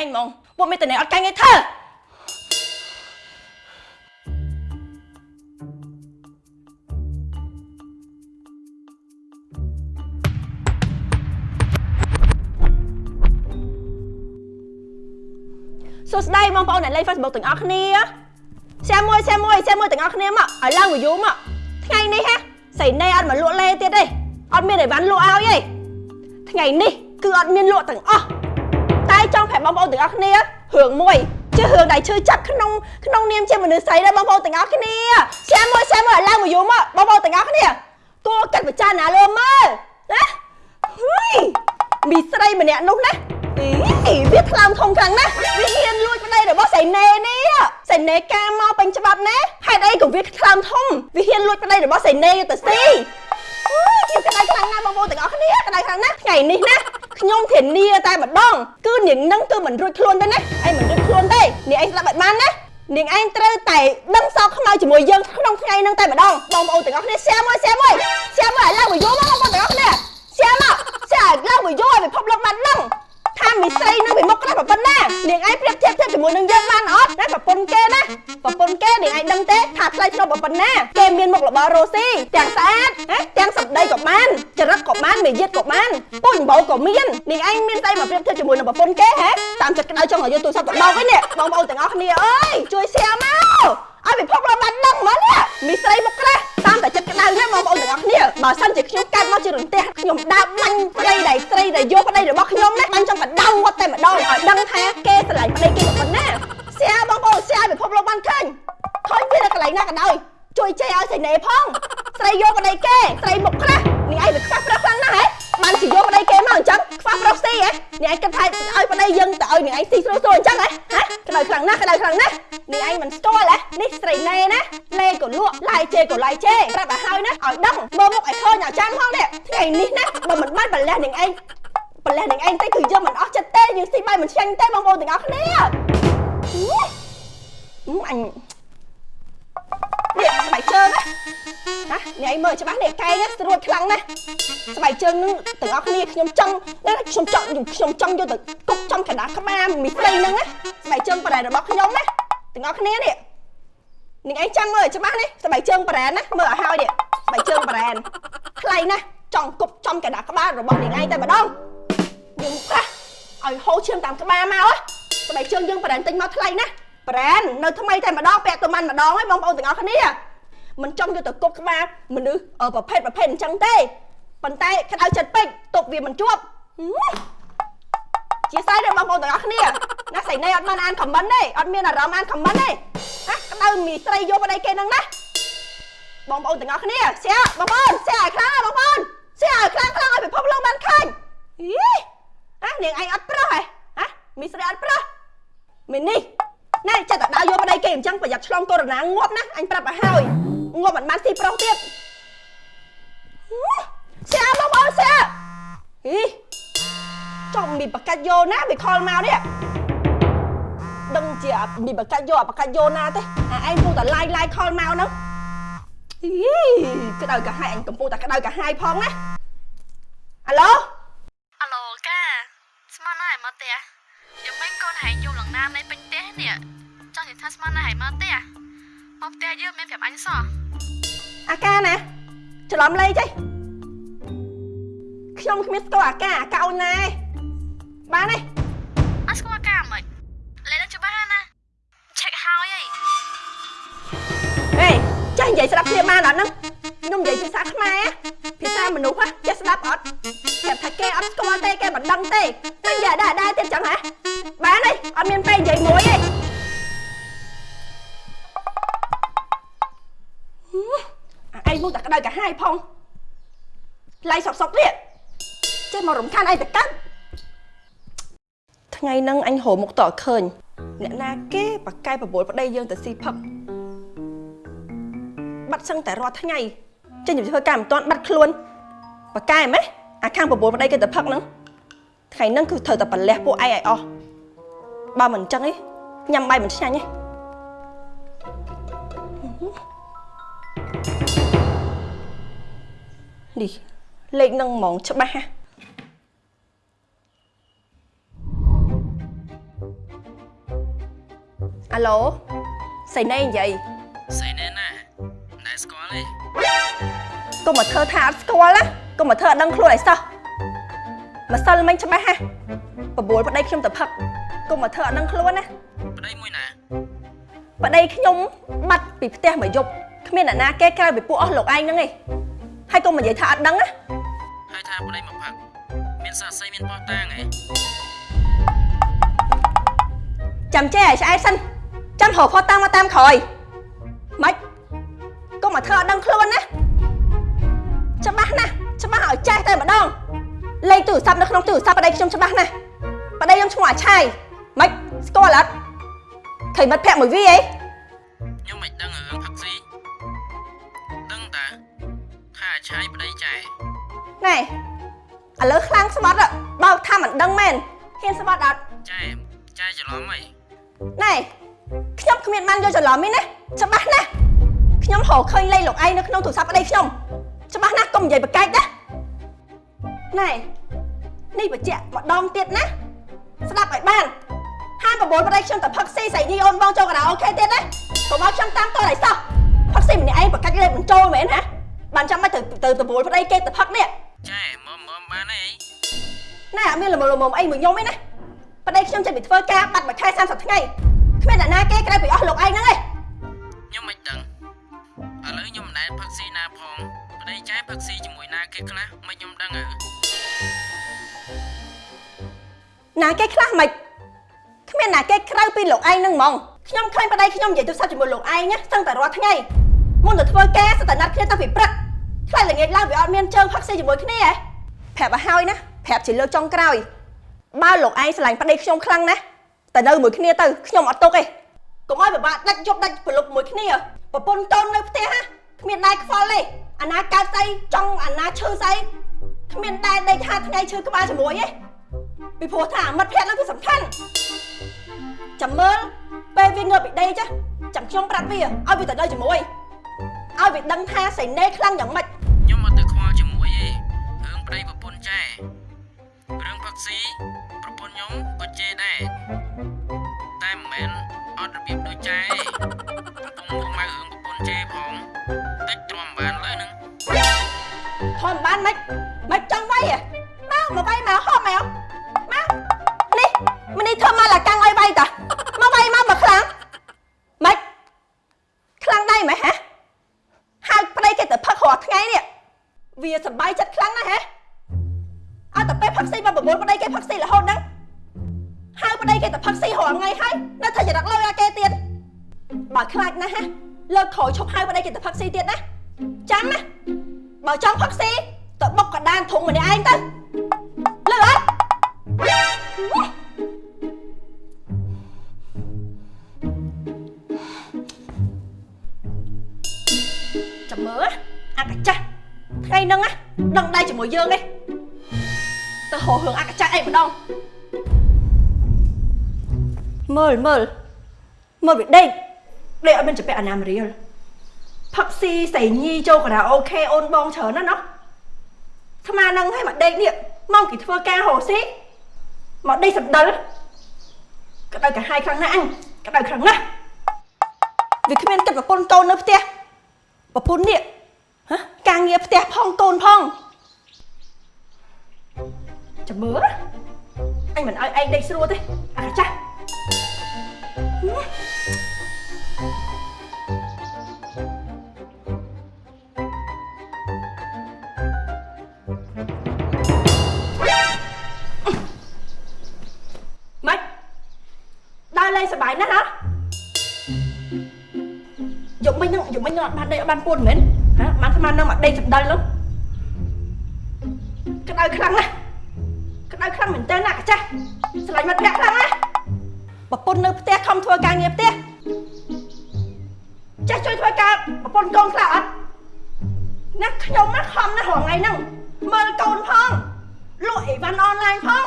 ទះពុកមួយថ្ងៃហ្មងពុកមានតអ្នកអត់កាញ់ឯថាសួស្តីបងប្អូនអ្នកលេង Facebook ទាំងអស់គ្នា share មួយ share មួយ share មួយទាំងអស់គ្នាមកឲ្យឡើង view មកថ្ងៃនេះហ៎ស្រីណេអត់មកលក់លេទៀតទេអត់មានអីវ៉ាន់លក់ឲ្យទេថ្ងៃនេះគឺអត់មានលក់ទាំងអស់តែចង់ ប្រាប់បងប្អូនទាំងអស់គ្នារឿងមួយជារឿងដែលឈឺចាប់ក្នុងក្នុងនាមជាមនុស្សស្រីដែរបងប្អូនទាំងអស់គ្នា share មួយ share មួយឲ្យឡើង view មកបងប្អូនទាំងអស់គ្នាគួរកាត់ពិចារណាលើមើលណាហ៊ុយមីស្រីម្នាក់នោះណាអីវាថ្លើមធំខ្លាំងណាស់វាហ៊ានលួចប្តីរបស់សៃណេនេះសៃណេកាមកពេញច្បាប់ណាហេតុអីក៏វាថ្លើមធំវាហ៊ានលួចប្តីរបស់សៃណេទៅស៊ីអូយខ្ញុំក្តៅខ្លាំងណាស់បងប្អូនទាំងអស់គ្នាក្តៅខ្លាំងណាស់ថ្ងៃនេះណា ខ្ញុំធានាតែម្ដងគឺនាងនឹងគឺមិនរួចខ្លួនទេណាឯងមិនរួចខ្លួនទេនាងឯងស្ដាប់ឲ្យបានណានាងឯងត្រូវតែដឹងសោកខ្មៅជាមួយយើងក្នុងថ្ងៃហ្នឹងតែម្ដងបងប្អូនទាំងអស់គ្នា share មួយ share មួយ share មួយឲ្យឡើងមកយល់មកបងប្អូនទាំងអស់គ្នា share មក share ឲ្យឡើងមកយល់ឲ្យពិភពលោកបានដឹង ថាមីស្រីនឹងពីមុខខ្លះប្រពន្ធណានាងឯងប្រៀបធៀបធៀបជាមួយនឹងយើងបានអត់ណាប្រពន្ធគេណាប្រពន្ធគេនាងឯងដឹងទេថាថ្លៃថ្នូរប្រពន្ធណាគេមានមុខរបររស់ស៊ីទាំងស្អាតណាទាំងសម្ដីក៏បានចរិតក៏បានមារយាទក៏បានពុញបោក៏មាននាងឯងមានស្អីមកប្រៀបធៀបជាមួយនឹងប្រពន្ធគេហ៎តាមចិត្តក្តៅចង់ឲ្យយកទូរស័ព្ទទៅបោកវិញនេះបងប្អូនទាំងអស់គ្នាអើយជួយ share មក ឲ្យពិភពលោកបានដឹងមកនេះមីស្រីមុខក្រាស់តាមតែចិត្តក្តៅទេបងប្អូនទាំងអស់គ្នាបើសិនជាខ្ញុំកាត់មកជារន្ទះខ្ញុំដើរបាញ់ប្តីដែលស្រីដែលយកប្តីរបស់ខ្ញុំណាបាញ់ចង់កដៅគាត់តែម្ដងឲ្យដឹងថាគេស្រឡាញ់ប្តីគេប៉ុណ្ណាសៀបងប្អូនសៀឲ្យពិភពលោកបានឃើញឃើញវានៅកន្លែងណាក៏ដោយ ជួយចេះឲ្យស្រីណេផងស្រីយកប្តីគេស្រីមុខក្រាស់នេះឯងវាខ្វះប្រុសខ្លាំងណាស់ហ៎បានជាយកប្តីគេមកអញ្ចឹងខ្វះប្រុសស៊ីហ៎នេះឯងគិតថាឲ្យប្តីយើងទៅឲ្យនេះឯងស៊ីស្រួលស្រួលអញ្ចឹងហ៎ហ៎ក្តៅខ្លាំងណាស់ក្តៅខ្លាំងណាស់នេះឯងមិនស្គាល់ហ៎នេះស្រីណេណាលេក៏លក់ឡាយជេក៏ឡាយជេប្រាប់ឲ្យហើយណាឲ្យដឹងមើលមុខឲ្យឃើញឲ្យចាំផងនេះថ្ងៃនេះណាបើមិនបានបលះនឹងឯងបលះនឹងឯងទៅគឺយើងមិនអស់ចិត្តទេយើងស៊ីបាយមិនឆ្ងាញ់ទេបងប្អូនទាំងអស់គ្នាអញ នេះស្បែកជើងណាណានេះឯងមើលច្បាស់នេះកែងស្រួតខ្លាំងណាស់ស្បែកជើងនឹងទាំងអស់គ្នាខ្ញុំចង់ខ្ញុំចង់ខ្ញុំចង់យកទៅគុកចំកណ្ដាលក្បាលមីស្រីហ្នឹងណាស្បែកជើងប្រែរបស់ខ្ញុំណាទាំងអស់គ្នានេះនេះឯងចាំមើលច្បាស់នេះស្បែកជើងប្រែណាមើលឲ្យហើយនេះស្បែកជើងប្រែខ្លៃណាស់ចង់គប់ចំកណ្ដាលក្បាលរបស់នេះឯងតែម្ដងយើងប្រាស់ឲ្យហូរឈាមតាមក្បាលមកស្បែកជើងយើងប្រែទិញមកថ្លៃណាស់ ប្រែននៅថ្មីតែម្ដងពាក់ទៅមិនម្ដងហើយបងប្អូនទាំងអស់គ្នាមិនចង់យកទៅគប់ក្បាលមនុស្សប្រភេទប្រភេទអញ្ចឹងទេប៉ុន្តែក្តៅចិត្តពេកទុកវាមិនជាប់ជាស្អីដែរបងប្អូនទាំងអស់គ្នាណាស្រីណៃអត់បានអានខមមិនទេអត់មានអារម្មណ៍អានខមមិនទេណាក្តៅមីស្រីយកប្តីគេហ្នឹងណាបងប្អូនទាំងអស់គ្នាសៀបងប្អូនសៀឲ្យខ្លាំងបងប្អូនសៀឲ្យខ្លាំងខ្លាំងឲ្យពិភពលោកបានឃើញអីអានាងឯងអត់ប្រុសហ៎ហ៎មីស្រីអត់ប្រុសមីនេះ ណែចិត្តតែដើរយកប្តីគេអញ្ចឹងប្រយ័ត្នឆ្លងកូវីដងាប់ណាអញប្រាប់ឲ្យហើយងាប់មិនបានស៊ីប្រុសទៀតសៀបងប្អូនសៀអីចំមីបកាច់យោណាវាខលមកនេះដឹងជាមីបកាច់យោអបកាច់យោណាទេអាឯងពុះតែឡាយឡាយខលមកហ្នឹងអីក្តៅកាហាយអញកំពុងតែក្តៅកាហាយផងណាអាឡូអាឡូកាស្មានហើយមកផ្ទះយ៉ាងម៉េចកូនហែងយំលងណាមនៃពេញផ្ទះនេះចង់និយាយ ថាស្មានហើយមកផ្ទះមកផ្ទះយើងមានប្រាប់អញសោះអាកាណាច្រឡំលេខទេខ្ញុំគ្មានស្គាល់អាកាអាកាអូនណាឯងបានទេអត់ស្គាល់អាកាមិនលេខច្បាស់ណាឆែកហើយអីហេចាស់និយាយស្ដាប់គ្នាបានអត់ហ្នឹងខ្ញុំនិយាយភាសាខ្មែរភាសាមនុស្សចេះស្ដាប់អត់តែថាគេអត់ស្គាល់ទេគេមិនដឹងទេតែនិយាយដែរដែរទៀតចឹងហ៎បានទេអត់មានពេលនិយាយមួយទេ នោះតែក្តៅកាហាយផងឡៃសុកសុកទៀតចេះមករំខានឯងទៅកើតថ្ងៃហ្នឹងអញរមុខតអត់ឃើញ អ្នកណាគេបកកែបបួលប្តីយើងទៅស៊ីផឹកបាត់សឹងតែរាល់ថ្ងៃចេញទៅធ្វើការមិនទាន់បាត់ខ្លួនបកកែហ្មងអាខាងបបួលប្តីគេទៅផឹកហ្នឹងថ្ងៃហ្នឹងគឺត្រូវតែប្រលះពួកឯងឲ្យអស់បើមិនអញ្ចឹងឯងញ៉ាំបាយមិនឆ្ងាញ់ទេ នេះលេខនឹងហ្មងច្បាស់ហ่ะអាឡូសៃណេនិយាយស្អីណែណាណែស្គាល់ទេកុំមកធ្វើថាអត់ស្គាល់ណាកុំមកធ្វើអត់ដឹងខ្លួនឲ្យសោះម្សិលមិញច្បាស់ហ่ะបបួលប្តីខ្ញុំទៅផឹកកុំមកធ្វើអត់ដឹងខ្លួនណាប្តីមួយណាប្តីខ្ញុំបាត់ពីផ្ទះមួយយប់គ្មានអ្នកណាគេក្រៅពីពួកអស់លោកឯងហ្នឹងឯង ហើយកុំនិយាយថាអត់ដឹងណាហើយថាប្តីមកផឹកមានសាស័យមានបោះតាងហ៎ចាំចេះឲ្យឆ្អែតសិនចាំរកផុសតាមមកតាមក្រោយម៉េចកុំមកធ្វើអត់ដឹងខ្លួនណាច្បាស់ណាស់ច្បាស់ឲ្យចេះតែម្ដងលេខទូរស័ព្ទនៅក្នុងទូរស័ព្ទប្តីខ្ញុំច្បាស់ណាស់ប្តីខ្ញុំឈ្មោះអាឆាយម៉េចស្គាល់អត់ឃើញមិត្តភក្តិមួយវីអីខ្ញុំមិនដឹងរឿងផឹកស៊ីដឹង ឆាយប្តីចែណែឥឡូវខ្លាំងស្បត់อะបើថាមិនដឹងមែនហ៊ានស្បត់អត់ចែចែច្រឡំហីណែខ្ញុំគ្មានបានយកច្រឡំទេណាច្បាស់ណាស់ខ្ញុំរកឃើញលេខលោកឯងនៅក្នុងទូរស័ព្ទប្តីខ្ញុំច្បាស់ណាស់កុំនិយាយបកែកណាណែនេះបញ្ជាក់ម្ដងទៀតណាស្ដាប់ឲ្យបានហាមបបួលប្តីខ្ញុំទៅផឹកស៊ីស្រីញីអូនបងចូលការ៉ាអូខេទៀតណាកុំឲ្យខ្ញុំតាមតឲ្យសោះផឹកស៊ីម្នាក់ឯងបកាច់លេខបញ្ចូលមែនណា បានចាំមិនទៅទៅបបួលប្តីគេទៅផឹកនេះចែមកមកបានអីណែអត់មានលមលមអីមួយខ្ញុំទេណាប្តីខ្ញុំចេញពីធ្វើការបាត់មួយខែ30ថ្ងៃគ្មានអ្នកណាគេក្រៅពីអស់លោកឯងហ្នឹងឯងខ្ញុំមិនដឹងឥឡូវខ្ញុំមិនដែលផឹកស៊ីណាផងប្តីចែផឹកស៊ីជាមួយណាគេខ្លះមិនខ្ញុំដឹងហ៎ណាគេខ្លះមិនគ្មានណាគេក្រៅពីលោកឯងហ្នឹងហ្មងខ្ញុំឃើញប្តីខ្ញុំនិយាយទូរស័ព្ទជាមួយលោកឯងណាស្ទឹងតែរាល់ថ្ងៃ មុនទៅធ្វើការស្ទើរតែណាត់គ្នាតាំងពីព្រឹកខ្លាចល្ងាចឡើងវាអត់មានជើងផឹកស៊ីជាមួយគ្នាហ៎ប្រាប់ឲ្យហើយណាប្រាប់ជាលើកចុងក្រោយបើលោកឯងស្រឡាញ់ប្តីខ្ញុំខ្លាំងណាស់តែនៅមួយគ្នាទៅខ្ញុំអត់ទុកទេកុំឲ្យពិបាកដាច់យប់ដាច់ប្រលប់មួយគ្នាប្រពន្ធតូននៅផ្ទះណាគ្មានដែរខ្វល់ទេអាណាកើតស្អីចង់អាណាឈឺស្អីគ្មានដែរដេកហាថ្ងៃឈឺក្បាលជាមួយទេពីព្រោះថាមិត្តភក្តិហ្នឹងគឺសំខាន់ចាំមើលពេលវាងើបពីដេកចាចាំខ្ញុំប្រាប់វាឲ្យវាទៅនៅជាមួយ ឲ្យវាដឹងថាសៃណេខ្លាំងយ៉ាងម៉េចខ្ញុំអត់ទៅខ្វល់ជាមួយទេរឿងប្តីប្រពន្ធចែរឿងផឹកស៊ីប្រពន្ធខ្ញុំក៏ជេរដែរតែមិនមែនអត់របៀបដូចចែទេកំពុងមកមករឿងប្រពន្ធជេរផងតិចទ្រាំបានលើហ្នឹងធំបានម៉េចម៉េចចង់វាយហ៎មកមកវាយមកហោះមកមកនេះមនេះធ្វើមកឡាកាំងឲ្យវាយតាមកវាយមកមកខ្លាំងម៉េចខ្លាំងដែរម៉េចហ៎ ហៅប្តីគេទៅផឹករាល់ថ្ងៃនេះវាសប្បាយចិត្តខ្លាំងណាស់ហ៎អត់តែពេលផឹកស៊ីមកប្រមូលប្តីគេផឹកស៊ីរហូតហ្នឹងហៅប្តីគេទៅផឹកស៊ីរាល់ថ្ងៃហើយនៅតែចរិតលុយឲ្យគេទៀតបើខ្លាចណាស់ហ៎លើកក្រោយឈប់ហៅប្តីគេទៅផឹកស៊ីទៀតណាចាំណាបើចង់ផឹកស៊ីទៅបុកកណ្ដានធុងម្នាក់ឯងទៅលឺអត់ កាចាស់ថ្ងៃហ្នឹងណាដឹងដៃជាមួយយើងនេះទៅហោរឿងអាកាចាស់អីម្ដងមើលមើលមើលវាដេកដេកអត់មានចម្ពាក់អាណាមរៀលផឹកស៊ីស្រីញីចូលការ៉ាអូខេអូនបងច្រើនណាស់ណោះស្មានឹងឲ្យមកដេកនេះមកគេធ្វើការហោស៊ីមកដេកសណ្ដិលក្តៅកាហាយខ្លាំងណាស់អញក្តៅខ្លាំងណាស់វាគ្មានគិតប្រពន្ធកូននៅផ្ទះប្រពន្ធនេះហ៎ ការងារផ្ទះផងកូនផងចាំមើលអញមិនឲ្យឯងដេកស្រួលទេអាកាចាស់ហឹមម៉េចដើរលេងសប្បាយណាស់ហ៎យកមិញហ្នឹងយកមិញហ្នឹងអត់បានដេកអត់បានពួនមែន ហ៎បានស្មាននឹងមកដេកសម្ដៅលុះក្តៅខ្លាំងណាស់ក្តៅខ្លាំងមែនតើណាកាចាស់ស្រឡាញ់មិត្តភក្តិខ្លាំងណាស់ប្រពន្ធនៅផ្ទះខំធ្វើការងារផ្ទះចាស់ជួយធ្វើការប្រពន្ធកូនខ្លះអត់ណាខ្ញុំណាខំណាស់រងថ្ងៃហ្នឹងមើលកូនផងលក់អីវ៉ាន់អនឡាញផង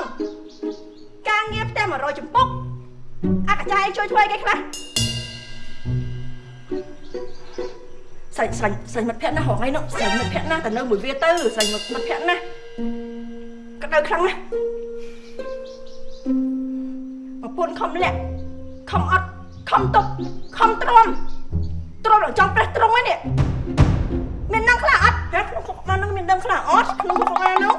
ការងារផ្ទះ100ចំពុកអកចាយជួយធ្វើអីគេខ្លះ ស្រីស្រីស្រីមិត្តភក្តិណាស់រងថ្ងៃនោះស្រីមិត្តភក្តិណាស់តែនៅមួយវាទៅស្រីមិត្តមិត្តភក្តិណាស់ក្តៅខ្លាំងណាស់ប្រពន្ធខំលាក់ខំអត់ខំទុកខំទ្រាំទ្រាំដល់ចង់ប្រេះត្រង់ហ្នឹងនេះមានដឹងខ្លះអត់ហ៎ក្នុងគុកបានហ្នឹងមានដឹងខ្លះអត់ក្នុងគុកបានហ្នឹ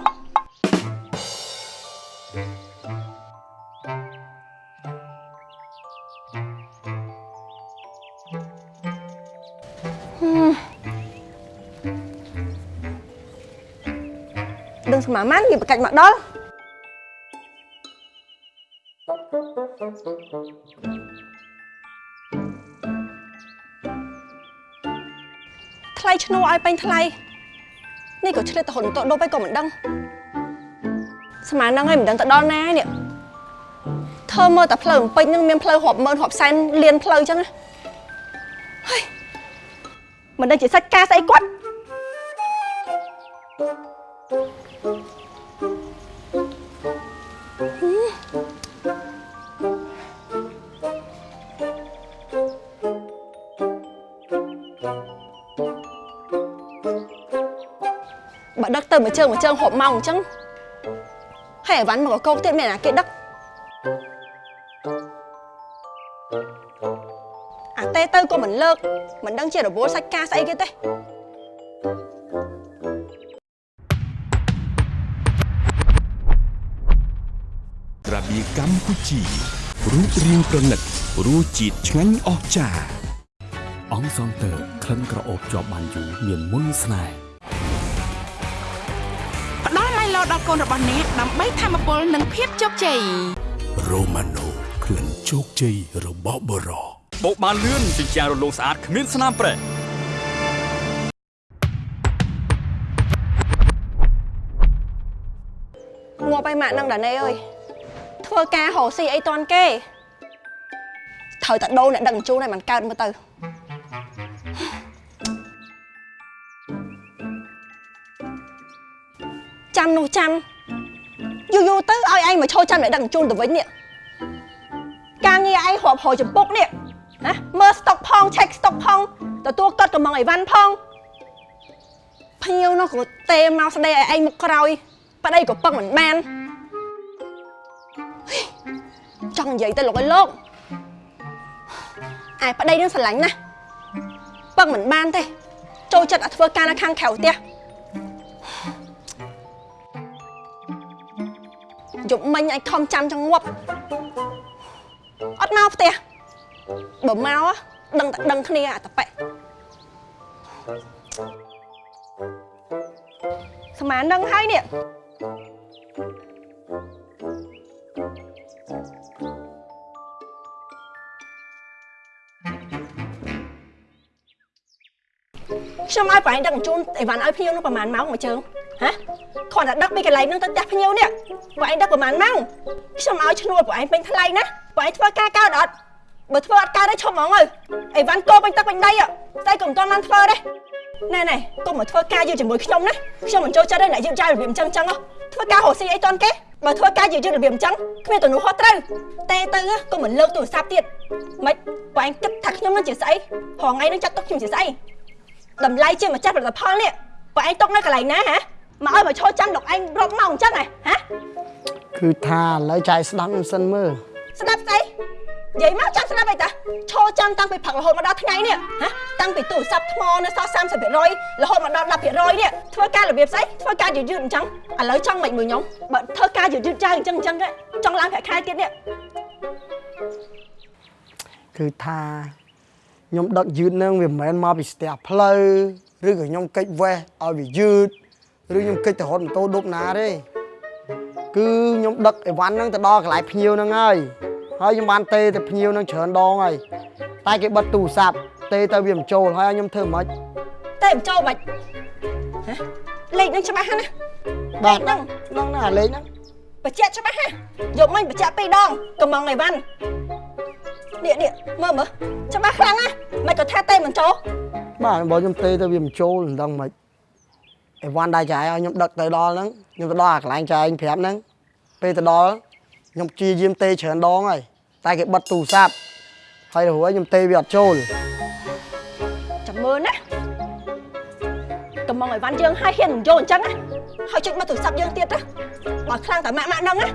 មាម៉ាន់គេបកាច់មកដល់ថ្លៃឈ្នួលឲ្យពេញថ្លៃនេះក៏ឆ្លៀតទៅហ៊ុនតដប់ឯងក៏មិនដឹងស្មានហ្នឹងឯងមិនដឹងទៅដល់ណានេះធ្វើមើលតែផ្លូវពេញហ្នឹងមានផ្លូវរាប់ម៉ឺនរាប់សែនលានផ្លូវចឹងណាហើយមិនដឹងជាសាច់ការស្អីគាត់ ជើងមួយជើងហប់ម៉ោងអញ្ចឹងហើយអីវ៉ាន់មកកោកទៀតមានអាគេដឹកអាទេទៅក៏មិនលើកមិនដឹងជារវល់សាច់ការស្អីគេទេរបៀកម្ពុជារូបរាងប្រណិតរសជាតិឆ្ងាញ់អស្ចារ្យអង្គសងតើក្លិនក្រអូបជាប់បានយូរមានមុនស្នេហ៍ ដល់ឡៃឡោដល់កូនរបស់អ្នកដើម្បីធម្មពលនិងភាពជោគជ័យរ៉ូម៉ាណូក្លិនជោគជ័យរបស់បរោបោកបានលឿនជញ្ជាំងរលោងស្អាតគ្មានស្នាមប្រេះងាប់ឯម៉ាក់នឹងដាណេអើយធ្វើការរកស៊ីអីតាន់គេត្រូវតែដូរអ្នកដឹកជញ្ជូនឲ្យมันកើតមើលទៅ ចាំនោះចាំយូរយូរទៅឲ្យឯងមកឈរចាំអ្នកដឹកជញ្ជូនទៅវិញនេះការងារឯងរាប់រយចំពុកនេះណាមើលស្តុកផងឆែកស្តុកផងទទួលកត់កំងអីវ៉ាន់ផងភ្ញៀវនោះក៏ទេមកស្ដីឲ្យឯងមកក្រោយប្តីក៏ពឹងមិនបានចង់និយាយទៅលោកឲ្យលោកឯប្តីនឹងស្រឡាញ់ណាស់ពឹងមិនបានទេចូលចិត្តឲ្យធ្វើការនៅខាងក្រៅផ្ទះ យប់មិញឲ្យខំចាំចង្ងប់អត់មកផ្ទះបើមកដឹងតែដឹងគ្នាអាតប៉ិស្មាននឹងហើយនេះខ្ញុំឲ្យប្រហែលដឹកជញ្ជូនអីវ៉ាន់ឲ្យភ្ញៀវនោះប្រហែលម៉ោងមួយជើងហ៎ គ្រាន់តែដឹកពីកន្លែងនោះទៅផ្ទះភ្ញៀវនេះប្រហែលដឹកប្រហែលម៉ោងខ្ញុំឲ្យឈ្នួលប្រហែលពេញថ្លៃណាប្រហែលធ្វើការកើតអត់បើធ្វើអត់កើតទេឈប់ហ្មងទៅអីវ៉ាន់កោពេញទឹកពេញដីតែក៏មិនទាន់បានធ្វើទេណែណែកុំមកធ្វើការយឺតជាមួយខ្ញុំណាខ្ញុំមិនចូលចិត្តទេអ្នកយឺតយ៉ាវរបៀបអញ្ចឹងអញ្ចឹងហ៎ធ្វើការរកស៊ីអីតន់គេបើធ្វើការយឺតយ៉ាវរបៀបអញ្ចឹងគ្មានទំនួលខុសត្រូវតែទៅក៏មិនលើកទូរស័ព្ទទៀតមិនបើឯងគិតថាខ្ញុំនឹងជាស្អីរហងៃនឹងចាត់ទុកខ្ញុំជាស្អីតម្លៃជាម្ចាស់ផលិតផលនេះបើឯងຕົកនៅកន្លែងណាហ៎ មកឲ្យមកឈរចាំលោកឯងរាប់ម៉ោងអញ្ចឹងហ៎ហ៎គឺថាឥឡូវចាយស្ដាប់មិនសិនមើលស្ដាប់ស្អីនិយាយមកចាំស្ដាប់អីតាឈរចាំតាំងពីព្រឹករហូតមកដល់ថ្ងៃនេះហ៎តាំងពីទូរស័ព្ទថ្មនៅសល់30%រហូតមកដល់10%នេះធ្វើការរបៀបស្អីធ្វើការយឺតយឺតអញ្ចឹងឥឡូវចង់មិនមួយខ្ញុំបើធ្វើការយឺតយឺតចាស់អញ្ចឹងអញ្ចឹងចង់ឡើងប្រាក់ខែទៀតនេះគឺថាខ្ញុំដឹកយឺតនឹងវាមិនមែនមកពីស្ទះផ្លូវឬក៏ខ្ញុំកិច្ចវេះឲ្យវាយឺត ឬខ្ញុំកិច្ចទៅរត់ម៉ូតូដប់ណាទេគឺខ្ញុំដឹកអីវ៉ាន់ហ្នឹងទៅដល់កន្លែងភ្ញៀវហ្នឹងហើយហើយខ្ញុំបានទេទៅភ្ញៀវហ្នឹងច្រើនដងហើយតែគេបិទទូរស័ព្ទទេទៅវាមិនចូលហើយឲ្យខ្ញុំធ្វើមិនខ្មិចតែមិនចូលបាច់ហ៎លេខនឹងច្បាស់ហ្នឹងណាបាទហ្នឹងហ្នឹងណាលេខហ្នឹងបញ្ជាក់ច្បាស់ណាយកមិញបញ្ជាក់ពីរដងកំងអីវ៉ាន់នេះនេះមើលមើលច្បាស់ខ្លាំងណាមិនក៏ថាតែមិនចូលបាទបើខ្ញុំទេទៅវាមិនចូលមិនដឹងមិន អីវ៉ាន់ដែរចាយឲ្យខ្ញុំដឹកទៅដល់ហ្នឹងខ្ញុំទៅដល់អាកន្លែងចាយប្រាប់ហ្នឹងពេលទៅដល់ខ្ញុំព្យាយាមទេច្រើនដងហើយតែគេបិទទូរស័ព្ទហើយរួចខ្ញុំទេវាអត់ចូលចាំមើលណាកំងអីវ៉ាន់យើងឲ្យហ៊ានមិនយកអញ្ចឹងណាហើយចុចមកទូរស័ព្ទយើងទៀតណាបើខ្លាំងតែម៉ាក់ម៉ាក់ហ្នឹងណា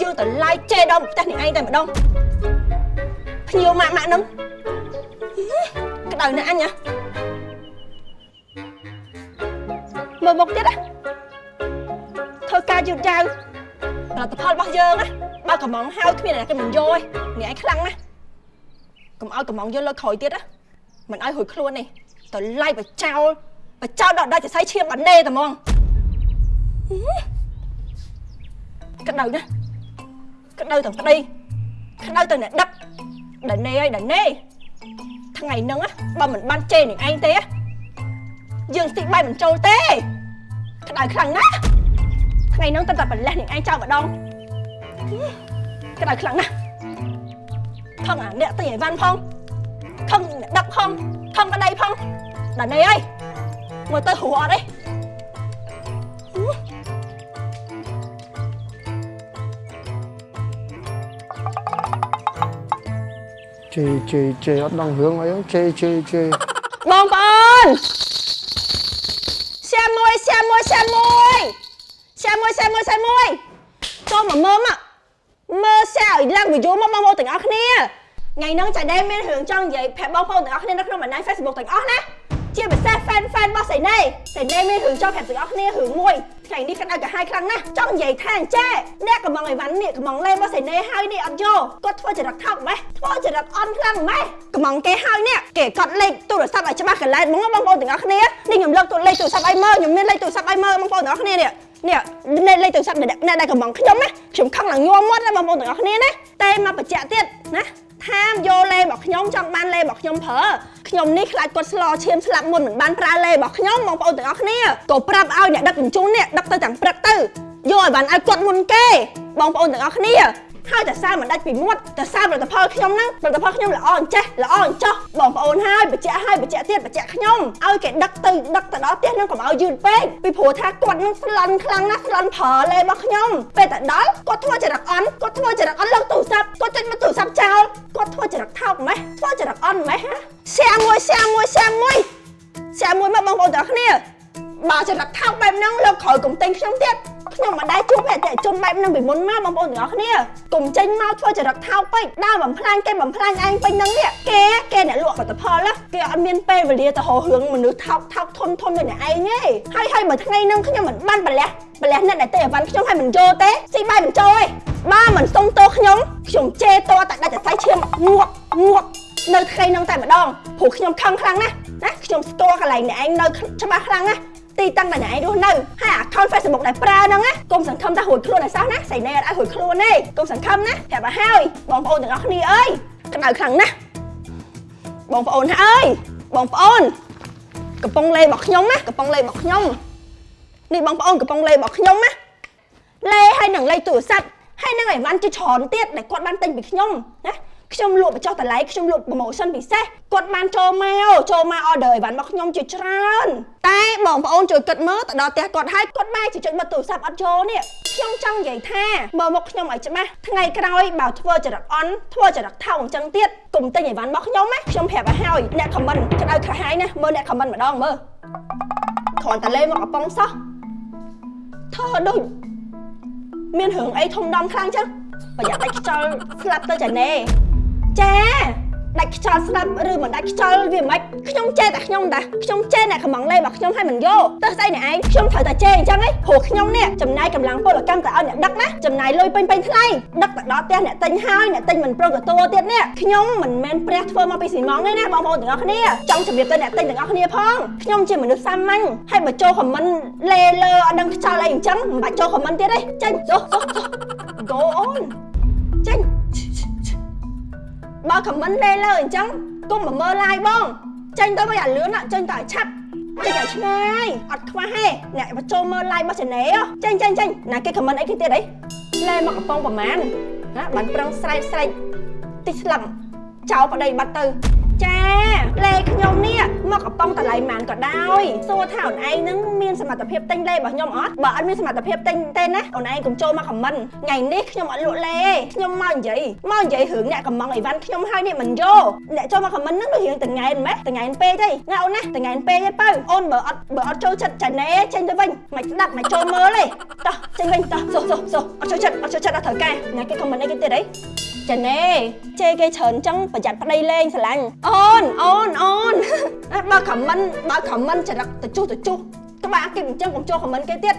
យើងទៅឡាយជេដល់ផ្ទះនេះឯងតែម្ដងភ្ញៀវម៉ាក់ម៉ាក់ហ្នឹងហឺក្តៅណាស់អញណា មើលមុខទៀតណាធ្វើការយឺតយ៉ាវផលិតផលរបស់យើងណាបើកំងហៅគ្មានអ្នកគេមិនយកទេនេះឯងខ្លាំងណាស់កុំឲ្យកំងយកលើក្រោយទៀតណាមិនឲ្យរួចខ្លួននេះទៅឡាយបចោលបចោលដល់ដាច់សរសៃឈាមបាត់ណេតែហ្មងហឺក្តៅណាស់ក្តៅទាំងប្តីក្តៅទាំងអ្នកដឹកដាណេហើយដាណេថ្ងៃហ្នឹងណាបើមិនបានជេរនឹងឯងទេណាយើងស្ទីបាយមិនចូលទេ ក្តៅខ្លាំងណាស់ថ្ងៃហ្នឹងតែតែប្រលេះនឹងឯងចោលម្ដងហឺក្តៅខ្លាំងណាស់ខំអាអ្នកទិញអីវ៉ាន់ផងខំដឹកផងខំក្តីផងដល់នេះហើយមើលទៅហួរអត់ទេជេជេជេអត់ដឹងរឿងអីហ្នឹងជេជេជេបងប្អូន សាមួយសាមួយសាមួយសាមួយសាមួយសាមួយចូលមកមើលមកមើលសាឲ្យឡើងវីដេអូមកបងប្អូនទាំងអស់គ្នាថ្ងៃហ្នឹងចាដែលមានរឿងចង់និយាយប្រាប់បងប្អូនទាំងអស់គ្នានៅក្នុងបណ្ដាញ Facebook ទាំងអស់ណា ជាពិសេស fan fan របស់សៃណេសៃណេមានរឿងចង់ប្រាប់ទាំងអស់គ្នារឿងមួយថ្ងៃនេះគាត់ឲ្យកាហាយខ្លាំងណាស់ចង់និយាយថាអញ្ចេះអ្នកកំងអីវ៉ាន់នេះកំងលេរបស់សៃណេហើយនេះអត់យកគាត់ធ្វើចរិតថោកម៉េះធ្វើចរិតអន់ខ្លាំងម៉េះកំងគេហើយនេះគេកត់លេខទូរស័ព្ទឲ្យច្បាស់កន្លែងហ្មងបងប្អូនទាំងអស់គ្នានេះខ្ញុំលើកទូលេខទូរស័ព្ទឲ្យមើលខ្ញុំមានលេខទូរស័ព្ទឲ្យមើលបងប្អូនទាំងអស់គ្នានេះនេះនេះលេខទូរស័ព្ទអ្នកអ្នកដែលកំងខ្ញុំណាខ្ញុំខឹងឡើងញ័រមាត់ណាបងប្អូនទាំងអស់គ្នាណាតែមកបញ្ជាក់ទៀតណា ថាមយកលេរបស់ខ្ញុំចង់បានលេរបស់ខ្ញុំប្រើខ្ញុំនេះខ្លាចគាត់ស្លោឈាមស្លាប់មុនមិនបានប្រើលេរបស់ខ្ញុំបងប្អូនទាំងអស់គ្នាក៏ប្រាប់ឲ្យអ្នកដឹកជញ្ជូននេះដឹកទៅទាំងព្រឹកទៅយកឲ្យបានឲ្យគាត់មុនគេបងប្អូនទាំងអស់គ្នា ហើយតែសារមិនដាច់ពីមាត់តែសារផលិតផលខ្ញុំហ្នឹងផលិតផលខ្ញុំល្អអញ្ចេះល្អអញ្ចោះបងប្អូនហើយបញ្ជាក់ហើយបញ្ជាក់ទៀតបញ្ជាក់ខ្ញុំឲ្យគេដឹកទៅដឹកទៅដល់ផ្ទះហ្នឹងកុំឲ្យយឺតពេកពីព្រោះថាគាត់ហ្នឹងស្លន់ខ្លាំងណាស់ស្លន់ប្រើលេរបស់ខ្ញុំពេលតែដល់គាត់ធ្វើចរិតអន់គាត់ធ្វើចរិតអន់លើកទូរស័ព្ទគាត់ចុចមកទូរស័ព្ទចោលគាត់ធ្វើចរិតថោកម៉េះធ្វើចរិតអន់ម៉េះសៀមួយសៀមួយសៀមួយសៀមួយមកបងប្អូនទាំងអស់គ្នាបើចរិតថោកបែបហ្នឹងលើកក្រោយកុំទិញខ្ញុំទៀត ខ្ញុំមិនដែលជួបអតិថិជនបែបហ្នឹងពីមុនមកបងប្អូនទាំងអស់គ្នាកុំចេញមកធ្វើចរិតថោកពេកដើរបំផ្លាញគេបំផ្លាញឯងពេញហ្នឹងនេះគេគេអ្នកលក់ផលិតផលណាគេអត់មានពេលវេលាទៅរករឿងមនុស្សថោកថោកធន់ធន់ដូចអ្នកឯងទេហើយហើយបើថ្ងៃហ្នឹងខ្ញុំមិនបានប្រលះប្រលះអ្នកដែលទេអវ៉ាន់ខ្ញុំឲ្យមិនចូលទេស៊ីបាយមិនចូលទេបើមិនសុំទោសខ្ញុំខ្ញុំជេរតតែដាច់តែឈាមងក់ងក់នៅថ្ងៃហ្នឹងតែម្ដងព្រោះខ្ញុំខឹងខ្លាំងណាស់ណាខ្ញុំស្គាល់កន្លែងអ្នកឯងនៅច្បាស់ខ្លាំងណាស់ ទីតាំងដែលអ្នកឯងរស់នៅហើយ account Facebook ដែលប្រើហ្នឹងណាកុំសង្ឃឹមថារួចខ្លួនឲ្យសោះណាសៃណែអត់ឲ្យរួចខ្លួនទេកុំសង្ឃឹមណាប្រាប់ឲ្យហើយបងប្អូនទាំងអស់គ្នាអើយក្តៅខ្លាំងណាស់បងប្អូនអើយបងប្អូនកំប៉ុងលេរបស់ខ្ញុំណាកំប៉ុងលេរបស់ខ្ញុំនេះបងប្អូនកំប៉ុងលេរបស់ខ្ញុំណាលេហើយនឹងលេខទូរស័ព្ទហើយនឹងអីវ៉ាន់ជាច្រើនទៀតដែលគាត់បានទិញពីខ្ញុំណា ខ្ញុំលក់បញ្ចុះតម្លៃខ្ញុំលក់ promotion ពិសេសគាត់បានចូលមកចូលមក order អីវ៉ាន់របស់ខ្ញុំជាច្រើនតែបងប្អូនជួយគិតមើលទៅដល់ផ្ទះគាត់ហើយគាត់បែរជាចុចមកទូរស័ព្ទអត់ចូលនេះខ្ញុំចង់និយាយថាមើលមកខ្ញុំឲ្យច្បាស់ថ្ងៃក្រោយបើធ្វើចរិតអន់ធ្វើចរិតថោកអញ្ចឹងទៀតកុំទិញអីវ៉ាន់របស់ខ្ញុំណាខ្ញុំប្រាប់ឲ្យហើយអ្នក comment ក្តៅក្រហាយណាមើលអ្នក comment ម្ដងមើលគ្រាន់តែលេមកកំប៉ុងសោះធ្វើដូចមានរឿងអីធំដុំខ្លាំងចឹងប្រយ័ត្នដាច់ខ្យល់ស្លាប់ទៅចាណែ ចាដាច់ខ្យល់ស្លាប់ឬមិនដាច់ខ្យល់វាមិនខ្ញុំចេះតែខ្ញុំតាខ្ញុំចេះអ្នកកំងលេរបស់ខ្ញុំឲ្យមិនយកទៅស្អីអ្នកឯងខ្ញុំត្រូវតែចេះអញ្ចឹងឯងព្រោះខ្ញុំនេះចំណាយកម្លាំងពលកម្មទៅឲ្យអ្នកដឹកណាចំណាយលុយពេញពេញថ្លៃដឹកទៅដល់ផ្ទះអ្នកទិញហើយអ្នកទិញមិនព្រមទទួលទៀតនេះខ្ញុំមិនមែនព្រះធ្វើមកពីស៊ីម៉ងទេណាបងប្អូនទាំងអស់គ្នាចង់ជម្រាបទៅអ្នកទិញទាំងអស់គ្នាផងខ្ញុំជាមនុស្សសាមញ្ញហើយបើចូលខមមិនលេលើអត់ដឹងខ្យល់អីអញ្ចឹងមិនបាច់ចូលខមមិនទៀតទេចេញចុះចុះចុះ go on ចេញ បើខមមិនលេលើអញ្ចឹងកុំមកមើល live បងចេញទៅវិញអាលឿនណាចេញទៅឲ្យឆាប់ចេញឲ្យឆ្ងាយអត់ខ្វះទេអ្នកមកចូលមើល live របស់ channel ចេញចេញចេញណាគេ comment អីគេទៀតអីលែមកកំប៉ុងប្រមាណណាបានប្រឹងស្រែកស្រែកតិចស្លឹមចោលប្តីបាត់ទៅ ចាលេខ្ញុំនេះមកកំប៉ុងតម្លៃម៉ានក៏ដោយសួរថាអូនឯងនឹងមានសមត្ថភាពទិញលេរបស់ខ្ញុំអត់បើអត់មានសមត្ថភាពទិញទេណាអូនឯងកុំចូលមកខមមិនថ្ងៃនេះខ្ញុំអត់លក់លេទេខ្ញុំមកនិយាយមកនិយាយរឿងអ្នកកំងអីវ៉ាន់ខ្ញុំហើយនេះមិនយកអ្នកចូលមកខមមិនហ្នឹងដូចរឿងតងែនម៉េះតងែនពេកទេណាអូនណាតងែនពេកទេបើអូនបើអត់បើអត់ចូលចិត្តចាណែចេញទៅវិញមិនស្ដាប់មិនចូលមើលទេតោះចេញវិញតោះសុះសុះសុះអត់ចូលចិត្តអត់ចូលចិត្តអត់ត្រូវការណាគេខមមិនអីគេទៀតអីចាណែជេរគេច្រើនចឹងប្រយ័ត្នប្តីលេងស្រឡាញ់អូនអូនអូនបើខមមិនបើខមមិនចរិតទៅជុះទៅជុះក្បាលគេអញ្ចឹងកុំចូលខមមិនគេទៀត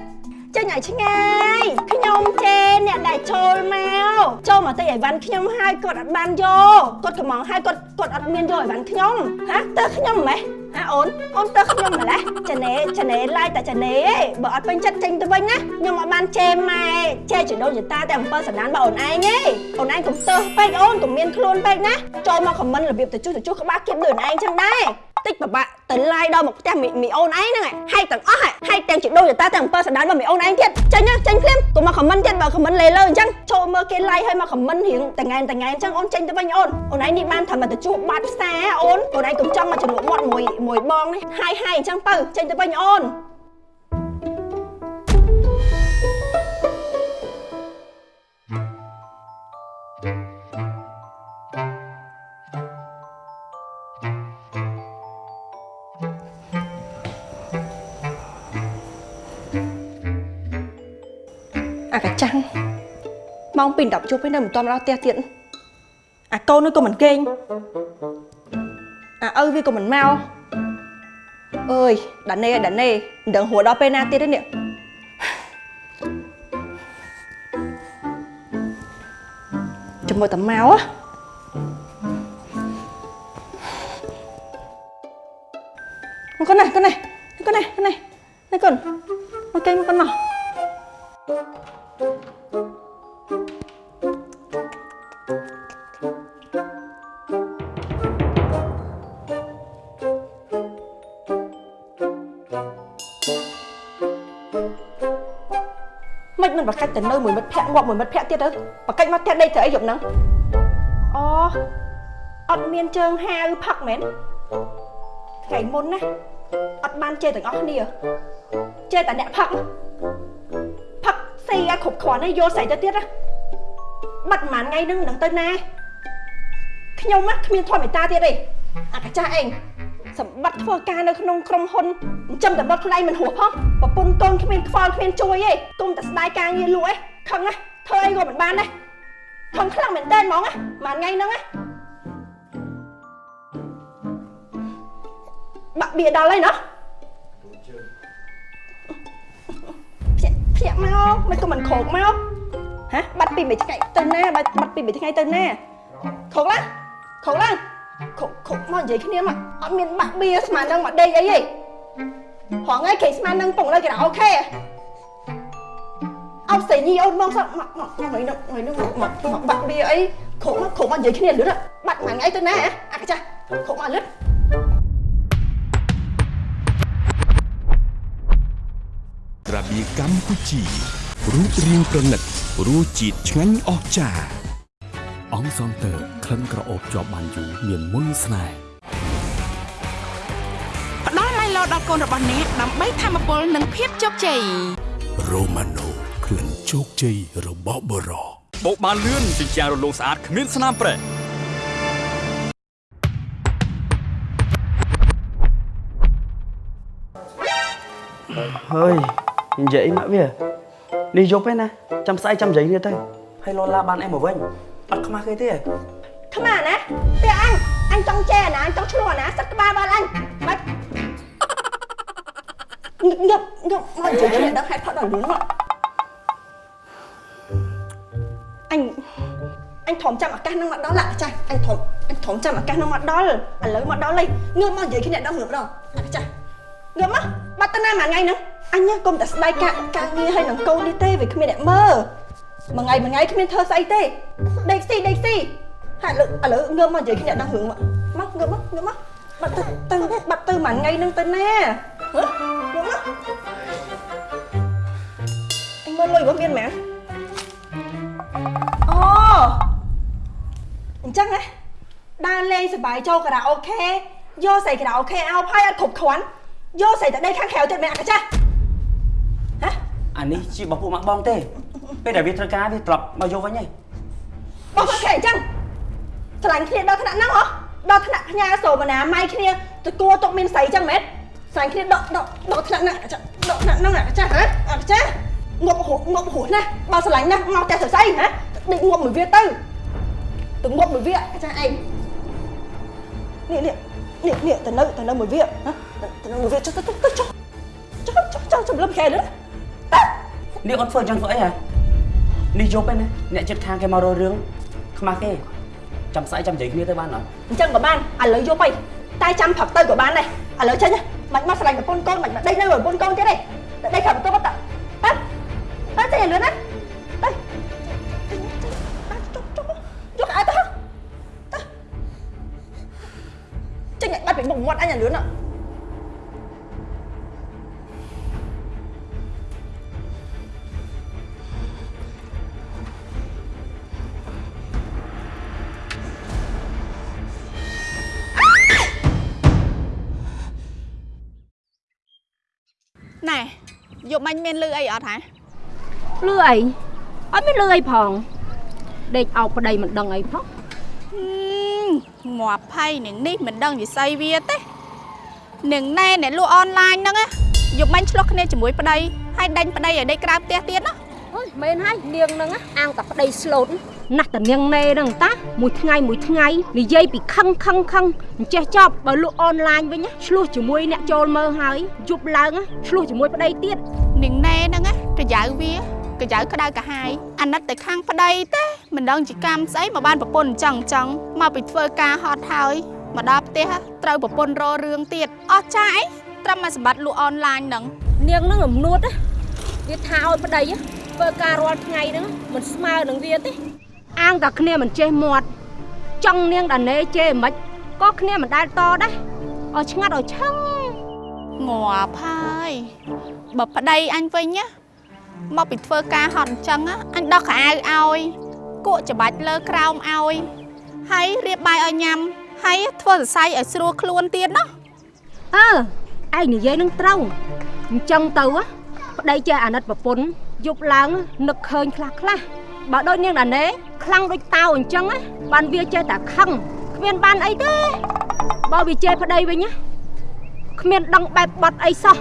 ចេញឲ្យឆ្ងាយខ្ញុំជេរអ្នកដែលចូលមកចូលមកទិញអីវ៉ាន់ខ្ញុំហើយគាត់អត់បានយកគាត់កំងហើយគាត់គាត់អត់មានយកអីវ៉ាន់ខ្ញុំហាតើខ្ញុំម៉េះហាអូនអូនតើខ្ញុំម្លេះចាណែចាណែឡាយតែចាណែឯងបើអត់ពេញចិត្តចេញទៅវិញណាខ្ញុំអត់បានជេរម៉ែជេរចដូនចតាតែអំពើសណ្ដានរបស់អូនឯងទេអូនឯងកុំទើសពេកអូនកុំមានខ្លួនពេកណាចូលមកខមមិនរបៀបទៅជួសទៅជួសក្បាលគៀបដូចអូនឯងចឹងដែរ តិចប្របាក់ទៅឡាយដល់មកផ្ទះមីមីអូនឯងហ្នឹងហើយទាំងអស់ហើយទាំងចដូនចតាតែអំពើសណ្ដានរបស់មីអូនឯងទៀតចេញណាចេញភ្លាមកុំមកខមមិនទៀតបើខមមិនលេលើអញ្ចឹងចូលមើលគេឡាយហើយមកខមមិនរៀងតងែនតងែនអញ្ចឹងអូនចេញទៅវិញអូនអូនឯងនេះបានថាមកទៅជួបបាត់ផ្សារអូនអូនឯងកុំចង់មកចំនួនមាត់មួយមួយបងនេះហាយហាយអញ្ចឹងទៅចេញទៅវិញអូន ម៉ោង2 10ជប់ហើយនៅមិនទាន់មកដល់ផ្ទះទៀតអាកូននោះក៏មិនគេងអាឪវាក៏មិនមកអើយដាណេដាណេមិនដឹងហួរដល់ពេលណាទៀតទេនេះចាំមើលតាមកហ៎មកកូនណាកូនណាកូនណាកូនណានេះកូនមកគេងមកកូនណោះ មិនមិនបកាច់ទៅនៅមួយមិត្តភ័ក្ដិងាប់មួយមិត្តភ័ក្ដិទៀតទៅបកាច់មកផ្ទះដេកទៅអីយប់ហ្នឹងអូអត់មានជើងហាវផឹកមែនថ្ងៃមុនណាអត់បានជេរទាំងអស់គ្នាជេរតែអ្នកផឹកផឹក ស្អីឲ្យគ្រប់គ្រាន់ហើយយកស្អីទៅទៀតណាបាត់ប្រហែលថ្ងៃហ្នឹងមិនដឹងទៅណាខ្ញុំណាគ្មានធម៌មេត្តាទៀតទេអាកាចាស់ឯងសម្បត្តិធ្វើការនៅក្នុងក្រុមហ៊ុនចិញ្ចឹមតែបុតខ្លួនឯងមិនហួសផងប្រពន្ធកូនគ្មានខ្វល់គ្មានជួយទេគុំតែស្ដាយការងារលក់ឯងខឹងណាធ្វើអីក៏មិនបានដែរខឹងខ្លាំងមែនតើហ្មងណាមួយថ្ងៃហ្នឹងណាបាក់បៀដល់ហើយណា ភ្ញាក់ភ្ញាក់មកមិនក៏មិនខោកមកហ៎បាត់ពីមួយថ្ងៃទៅណាបាត់បាត់ពីមួយថ្ងៃទៅណាខោកឡើងខោកឡើងខុកខុកមកនិយាយគ្នាមកអត់មានបាក់បៀស្មាននឹងមកដេកអីទេហងៃគេស្មាននឹងពងនៅគេអូខេអត់ស្អីញីអូនមកសោះមកមកថ្ងៃនោះថ្ងៃនោះមកមកបាក់បៀអីខុកមកខុកមកនិយាយគ្នាលឿនបាត់មួយថ្ងៃទៅណាអាកាចាខុកមកលឿន របៀកម្ពុជារូបរាងប្រណិតរសជាតិឆ្ងាញ់អស្ចារ្យអង្គសងតើក្លិនក្រអូបជាប់បានយូរមានមុនស្នេហ៍ផ្ដល់ឡៃឡោដល់កូនរបស់អ្នកដើម្បីធម្មពលនិងភាពជោគជ័យរ៉ូម៉ាណូក្លិនជោគជ័យរបស់បរោបោកបានលឿនជញ្ជាំងរលោងស្អាតគ្មានស្នាមប្រេះហើយ និយាយមកវានេះយប់ឯណាចាំស្អែកចាំនិយាយគ្នាទៅហើយលោឡាបានអែមកវិញអត់ខ្មាស់គេទេខ្មាណាផ្ទះអញអញចង់ចែណាអញចង់ឆ្លោះណាសឹកក្បាលបាល់អញមិនងឹបងឹបមកនិយាយគ្នាដល់ហេតុផលដល់រឿងមកអញអញធំចាំឱកាសហ្នឹងមកដល់ឡាចាស់អញធំអញធំចាំឱកាសហ្នឹងមកដល់ឥឡូវមកដល់ហើយងើបមកនិយាយគ្នាដល់រឿងម្ដងឡាចាស់ងើបមកបាត់ទៅណាមួយថ្ងៃហ្នឹង អញកុំតែស្ដាយការការងារឲ្យនឹងកូននេះទេវាគ្មានអ្នកមើលមួយថ្ងៃមួយថ្ងៃគ្មានធ្វើស្អីទេដេកស៊ីដេកស៊ីហើយឥឡូវឥឡូវងើបមកនិយាយគ្នាដល់រឿងមកមកងើបមកងើបមកបាត់ទៅទៅបាត់ទៅមួយថ្ងៃហ្នឹងទៅណាហ៎មកមកអញមើលលុយរបស់មានមែនអូអញ្ចឹងហ៎ដើរលេងសប្បាយចូលខារ៉ាអូខេយកស្រីខារ៉ាអូខេអោផាយអត់គ្រប់គ្រាន់យកស្រីតែដេកខាងក្រៅទៀតមែនអត់ចាស់ហ៎ អានេះជារបស់ពួកម៉ាក់បងទេពេលដែលវាត្រូវការវាត្រឡប់មកយកវិញហើយបោះមកគេអញ្ចឹងឆ្លាញ់គ្នាដល់ថ្នាក់ហ្នឹងហ៎ដល់ថ្នាក់ផ្ញើសូមណាម៉ៃគ្នាទៅគួរទុកមានស្រីអញ្ចឹងមែនឆ្លាញ់គ្នាដកដកដកថ្នាក់ហ្នឹងចាដកថ្នាក់ហ្នឹងអាចាស់ហ៎អាចាស់ងប់ហួងប់ហួណាបើឆ្លាញ់ណាស់មកតែស្រីហ៎ដេកងប់មួយវាទៅទៅងប់មួយវាអាចាស់ឯងនេះនេះនេះនេះទៅនៅទៅនៅមួយវាហ៎ទៅនៅមួយវាចុះទៅទៅចុះចុះចុះចុះចំលឹមខែនេះ នេះអត់ធ្វើអញ្ចឹងធ្វើអីហ៎នេះយប់ឯណាអ្នកចិត្តខាងគេមករករឿងខ្មាស់គេចាំស្អែកចាំនិយាយគ្នាទៅបានអត់អញ្ចឹងក៏បានឥឡូវយកទៅតែចាំផឹកទៅក៏បានដែរឥឡូវចេញមិនមកឆ្លាញ់ប្រពន្ធកូនមិនមកដេកនៅប្រពន្ធកូនទៀតទេតែដេកខាងបន្ទប់ទៅហ៎ហ៎ចេញលឿនណាទៅចុះចុះចុះអត់ទៅទៅចេញបាត់ពីមុខមាត់អញលឿនណាណែ យកមាញ់មានលឺអីអត់ហ៎លឺអីអត់មានលឺអីផងដេកអោបប្តីមិនដឹងអីផងងាប់ផៃនឹងនេះមិនដឹងវិស័យវាទេនឹងណែអ្នកលក់អនឡាញហ្នឹងណាយកមាញ់ឆ្លោះគ្នាជាមួយប្តីហើយដាញ់ប្តីឲ្យដេកក្រៅផ្ទះទៀតណាអើយមែនហើយនាងហ្នឹងណាអាងតែប្តីស្លូត ណាស់តានាងណែហ្នឹងតាមួយថ្ងៃមួយថ្ងៃនិយាយពីខឹងខឹងខឹងអញ្ចេះចប់បើលក់អនឡាញវិញណាឆ្លោះជាមួយអ្នកចូលមើលហើយយប់ឡើងណាឆ្លោះជាមួយប្តីទៀតនឹងណែហ្នឹងណាកញ្ចៅវាកញ្ចៅក្តៅកាហាយអាណិតតែខាងប្តីទេមិនដឹងជាកម្មស្អីមកបានប្រពន្ធអញ្ចឹងអញ្ចឹងមកពីធ្វើការហត់ហើយមកដល់ផ្ទះត្រូវប្រពន្ធររឿងទៀតអស់ចាអីត្រឹមតែសម្បត្តិលក់អនឡាញហ្នឹងនាងហ្នឹងរំនួតណាវាថាឲ្យប្តីណាធ្វើការរាល់ថ្ងៃហ្នឹងមិនស្មើនឹងវាទេ អាងតែគ្នាមិនចេះមាត់ចង់នាងដាណេចេមិនក៏គ្នាមិនដែលតដែរឲ្យឆ្ងាត់ឲ្យឆឹងងាប់ហើយបើប្តីអញវិញណាមកពីធ្វើការហត់អញ្ចឹងណាអញដោះខោអាវឲ្យគក់ច្បាច់លើក្រោមឲ្យហើយរៀបបាយឲ្យញ៉ាំហើយធ្វើសរសៃឲ្យស្រួលខ្លួនទៀតណាអើឯងនិយាយនឹងត្រូវអញ្ចឹងទៅណាប្តីចេះអាណិតប្រពន្ធយប់ឡើងនឹកឃើញខ្លះខ្លះ បើដូចនាងដាណេខ្លាំងដូចតៅអញ្ចឹងណាបានវាចេះតែខឹងគ្មានបានអីទេបើវាចេះប្តីវិញណាគ្មានដឹងបែបបត់អីសោះ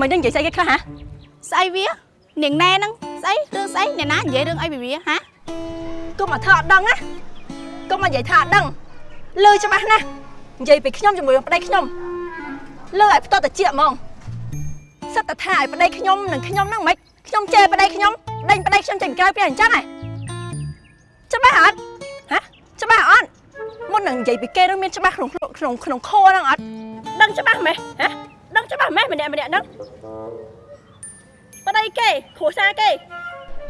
មិនដឹងនិយាយស្អីគេខ្លះហ៎ស្អីវានាងណែហ្នឹងស្អីរឿងស្អីអ្នកណានិយាយរឿងអីពីវាហាកុំមកធ្វើអត់ដឹងណាកុំមកនិយាយថាអត់ដឹងលឺច្បាស់ណាស់និយាយពីខ្ញុំជាមួយនឹងប្តីខ្ញុំ លឺឲ្យផ្ទាល់តិចហ្មងសិតតែថាឲ្យប្តីខ្ញុំនិងខ្ញុំហ្នឹងមិនខ្ញុំចេះប្តីខ្ញុំដេញប្តីខ្ញុំចេញក្រៅពីអញ្ចឹងហ៎ច្បាស់អត់ហ៎ច្បាស់អត់មុននឹងនិយាយពីគេនឹងមានច្បាស់ក្នុងក្នុងក្នុងខហ្នឹងអត់ដឹងច្បាស់ម៉េះហ៎ដឹងច្បាស់ម៉េះម្នាក់ម្នាក់ហ្នឹងប្តីគេគ្រួសារគេ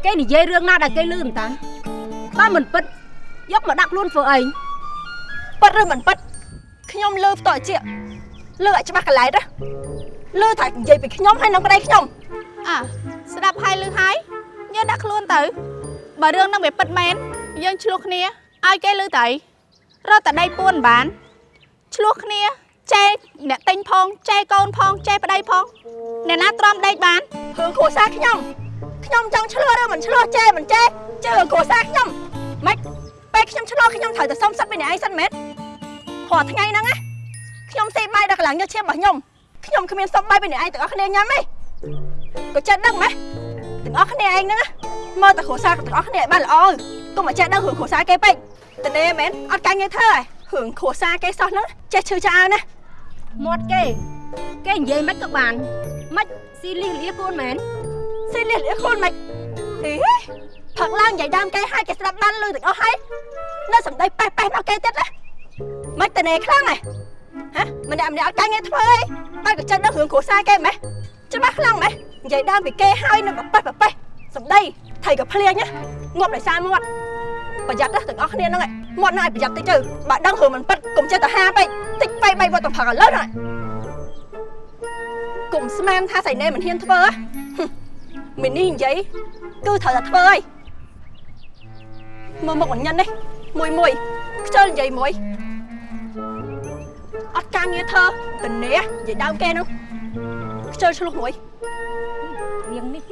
គេនិយាយរឿងណាដែលគេលឺមិនតាបើមិនពិតយកមកដាក់ខ្លួនធ្វើអីពិតឬមិនពិតខ្ញុំលើផ្ទាល់ជា លើឲ្យច្បាស់កន្លែងណាលើថានិយាយពីខ្ញុំហើយនឹងប្តីខ្ញុំអ่ะស្ដាប់ហើយឮហើយយើងដាក់ខ្លួនទៅបើរឿងហ្នឹងវាពិតមែនយើងឆ្លោះគ្នាឲ្យគេឮទៅរត់តែដៃពួនមិនបានឆ្លោះគ្នាចែកអ្នកទិញផងចែកកូនផងចែកប្តីផងអ្នកណាទ្រាំដេកបានរឿងគ្រួសារខ្ញុំខ្ញុំចង់ឆ្លោះឬមិនឆ្លោះចេមិនចេជឿរឿងគ្រួសារខ្ញុំម៉េចពេលខ្ញុំឆ្លោះខ្ញុំត្រូវតែសុំសិទ្ធពីអ្នកឯងសិនមែនព្រោះថ្ងៃហ្នឹងណា ខ្ញុំសេបាយដល់កន្លងយកឈាមរបស់ខ្ញុំខ្ញុំគ្មានសុំបាយពីអ្នកឯងទាំងអស់គ្នាញ៉ាំទេក៏ចិត្តដឹងម៉េះទាំងអស់គ្នាឯងហ្នឹងណាមើលតែគ្រួសារទាំងអស់គ្នាឲ្យបានល្អកុំមកចេះដឹងរឿងគ្រួសារគេពេកតនេមែនអត់កាញ់ងារធ្វើហ៎រឿងគ្រួសារគេសោះហ្នឹងចេះឈឺឆ្អើណាមាត់គេគេនិយាយមិនក៏បានមិនស៊ីលីលៀខ្លួនមែនសេលៀលអីខ្លួនមិនអីផឹកឡើងនិយាយដើមគេឲ្យគេស្ដាប់បានលឺទាំងអស់ហើយនៅសំដីប៉េះប៉េះមកគេទៀតណាមិនតនេខ្លាំងហ៎ ហ៎ម្នាក់ម្នាក់អត់កាញ់ងារធ្វើអីបើក៏ចិត្តដល់រឿងគ្រួសារគេម៉េះច្បាស់ខ្លាំងម៉េះនិយាយដើមពីគេឲ្យនៅប៉េះប៉េះសំដីថៃក៏ភ្លៀងណាងាប់ដោយសារមាត់បប្រយ័ត្នណាទាំងអស់គ្នាហ្នឹងឯងមាត់ហ្នឹងឲ្យប្រយ័ត្នតិចទៅបើដឹងរឿងមិនពិតកុំចេះតែហាពេកតិចបែកបែកវត្តទៅផឹកឥឡូវហ្នឹងកុំស្មានថាសៃណេមិនហ៊ានធ្វើហ៎មីនេះនិយាយគឺត្រូវតែធ្វើហើយមើលមុខញញឹននេះមួយមួយខ្ជិលនិយាយមួយអ ត់ការងារធ្វើតនេះនិយាយដើមគេនោះខ្ជិលឆ្លោះមួយនាងនេះ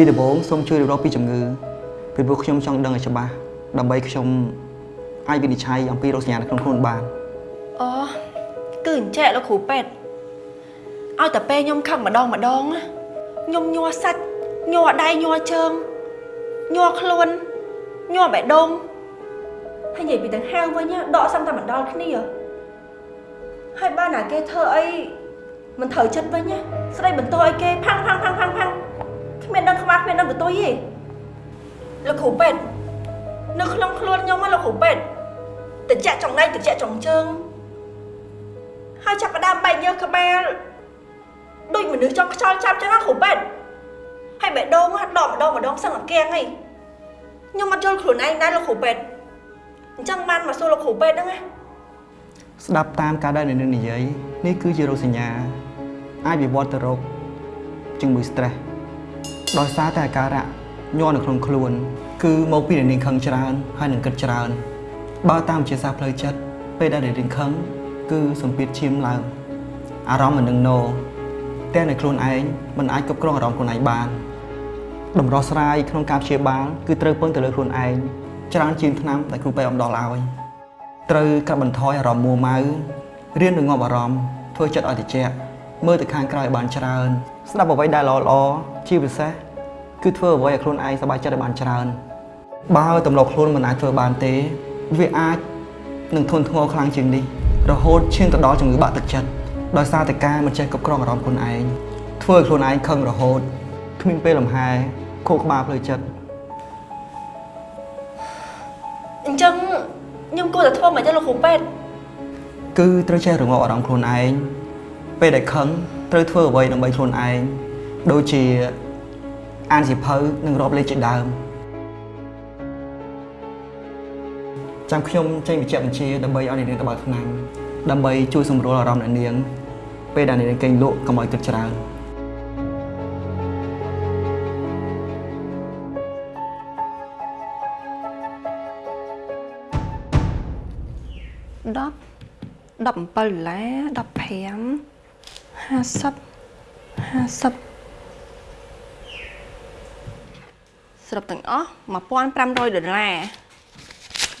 ពីដំបូងសូមជួយរៀបរាប់ពីជំងឺពីព្រោះខ្ញុំចង់ដឹងឲ្យច្បាស់ដើម្បីខ្ញុំអាចវិនិច្ឆ័យអំពីរោគសញ្ញានៅក្នុងខ្លួនបាន Ờ Cứ hình trẻ nó khủ pet Ai tập pe nhom khăn mà đong mà đong á Nhom nhua sạch Nhua đay nhua trơn Nhua khuôn Nhua bẻ đông Hay vậy bị thằng hang với nhá Đọ xong ta mà đo cái này à Hai ba nà kê thơ ấy Mình thở chất với nhá Sau đây mình tôi kê phăng phăng phăng phăng phăng Cái miền đông không ác miền đông của tôi gì Là khủ pet Nó không khuôn nhom là khủ pet តិចចង់ដៃតិចចង់ជើងហើយចាប់ផ្ដើមបែកញើសក្បាលដូចមនុស្សចង់ខ្យល់ចាប់ចឹងណាគ្រូពេទ្យហើយបេះដូងដកម្ដងម្ដងសឹងអាកៀងហីខ្ញុំអត់យល់ខ្លួនឯងដែរលោកគ្រូពេទ្យអញ្ចឹងបានមកសួរលោកគ្រូពេទ្យហ្នឹងណាស្ដាប់តាមការដែលអ្នកនិយាយនេះគឺជារោគសញ្ញាអាចវិវត្តទៅរោគជំងឺ stress ដោយសារតែអាការៈញ័រនៅក្នុងខ្លួន គឺមកពីអ្នកនាងខឹងច្រើនហើយនឹងគិតច្រើនបើតាមវិទ្យាសាស្ត្រផ្លូវចិត្តពេលដែលអ្នកនាងខឹងគឺសម្ពាធឈាមឡើងអារម្មណ៍មិននឹងណោតែនៅខ្លួនឯងមិនអាចគ្រប់គ្រងអារម្មណ៍ខ្លួនឯងបានតម្រោះស្រាយក្នុងការព្យាបាលគឺត្រូវពឹងទៅលើខ្លួនឯងច្រើនជាងថ្នាំដែលគ្រូពេទ្យអំដល់ឲ្យត្រូវកាត់បន្ថយអារម្មណ៍មួម៉ៅរៀនរងាប់អារម្មណ៍ធ្វើចិត្តឲ្យត្រជាក់មើលទៅខាងក្រៅឲ្យបានច្រើន ស្ដាប់អ្វីដែលល្អល្អជាពិសេសគឺធ្វើអ្វីឲ្យខ្លួនឯងសប្បាយចិត្តឲ្យបានច្រើនបើទម្លាប់ខ្លួនមិនអាចធ្វើបានទេ វាអាចនឹងធន់ធ្ងរខ្លាំងជាងនេះរហូតឈានទៅដល់ជំងឺបាក់ទឹកចិត្តដោយសារតែការមិនចេះគ្រប់គ្រងអារម្មណ៍ខ្លួនឯងធ្វើឲ្យខ្លួនឯងខឹងរហូតគ្មានពេលលំហែខួរក្បាលផ្លូវចិត្តអញ្ចឹងខ្ញុំគួរតែធ្វើមិនចឹងលោកគ្រូពេទ្យគឺត្រូវចេះរងាប់អារម្មណ៍ខ្លួនឯងពេលដែលខឹង ត្រូវធ្វើអ្វីដើម្បីខ្លួនឯងដូចជាអានសៀវភៅនិងរាប់លេខជាដើមចាំខ្ញុំចេញវិជ្ជាបញ្ជាដើម្បីឲ្យអ្នកនាងទៅបើកថ្នាំដើម្បីជួយសម្រួលអារម្មណ៍អ្នកនាង ពេលដែលអ្នកនាងគេងលក់កុំឲ្យគិតច្រើន10 17ដុល្លារ15 50 50ស្របទាំងអស់1500ដុល្លារ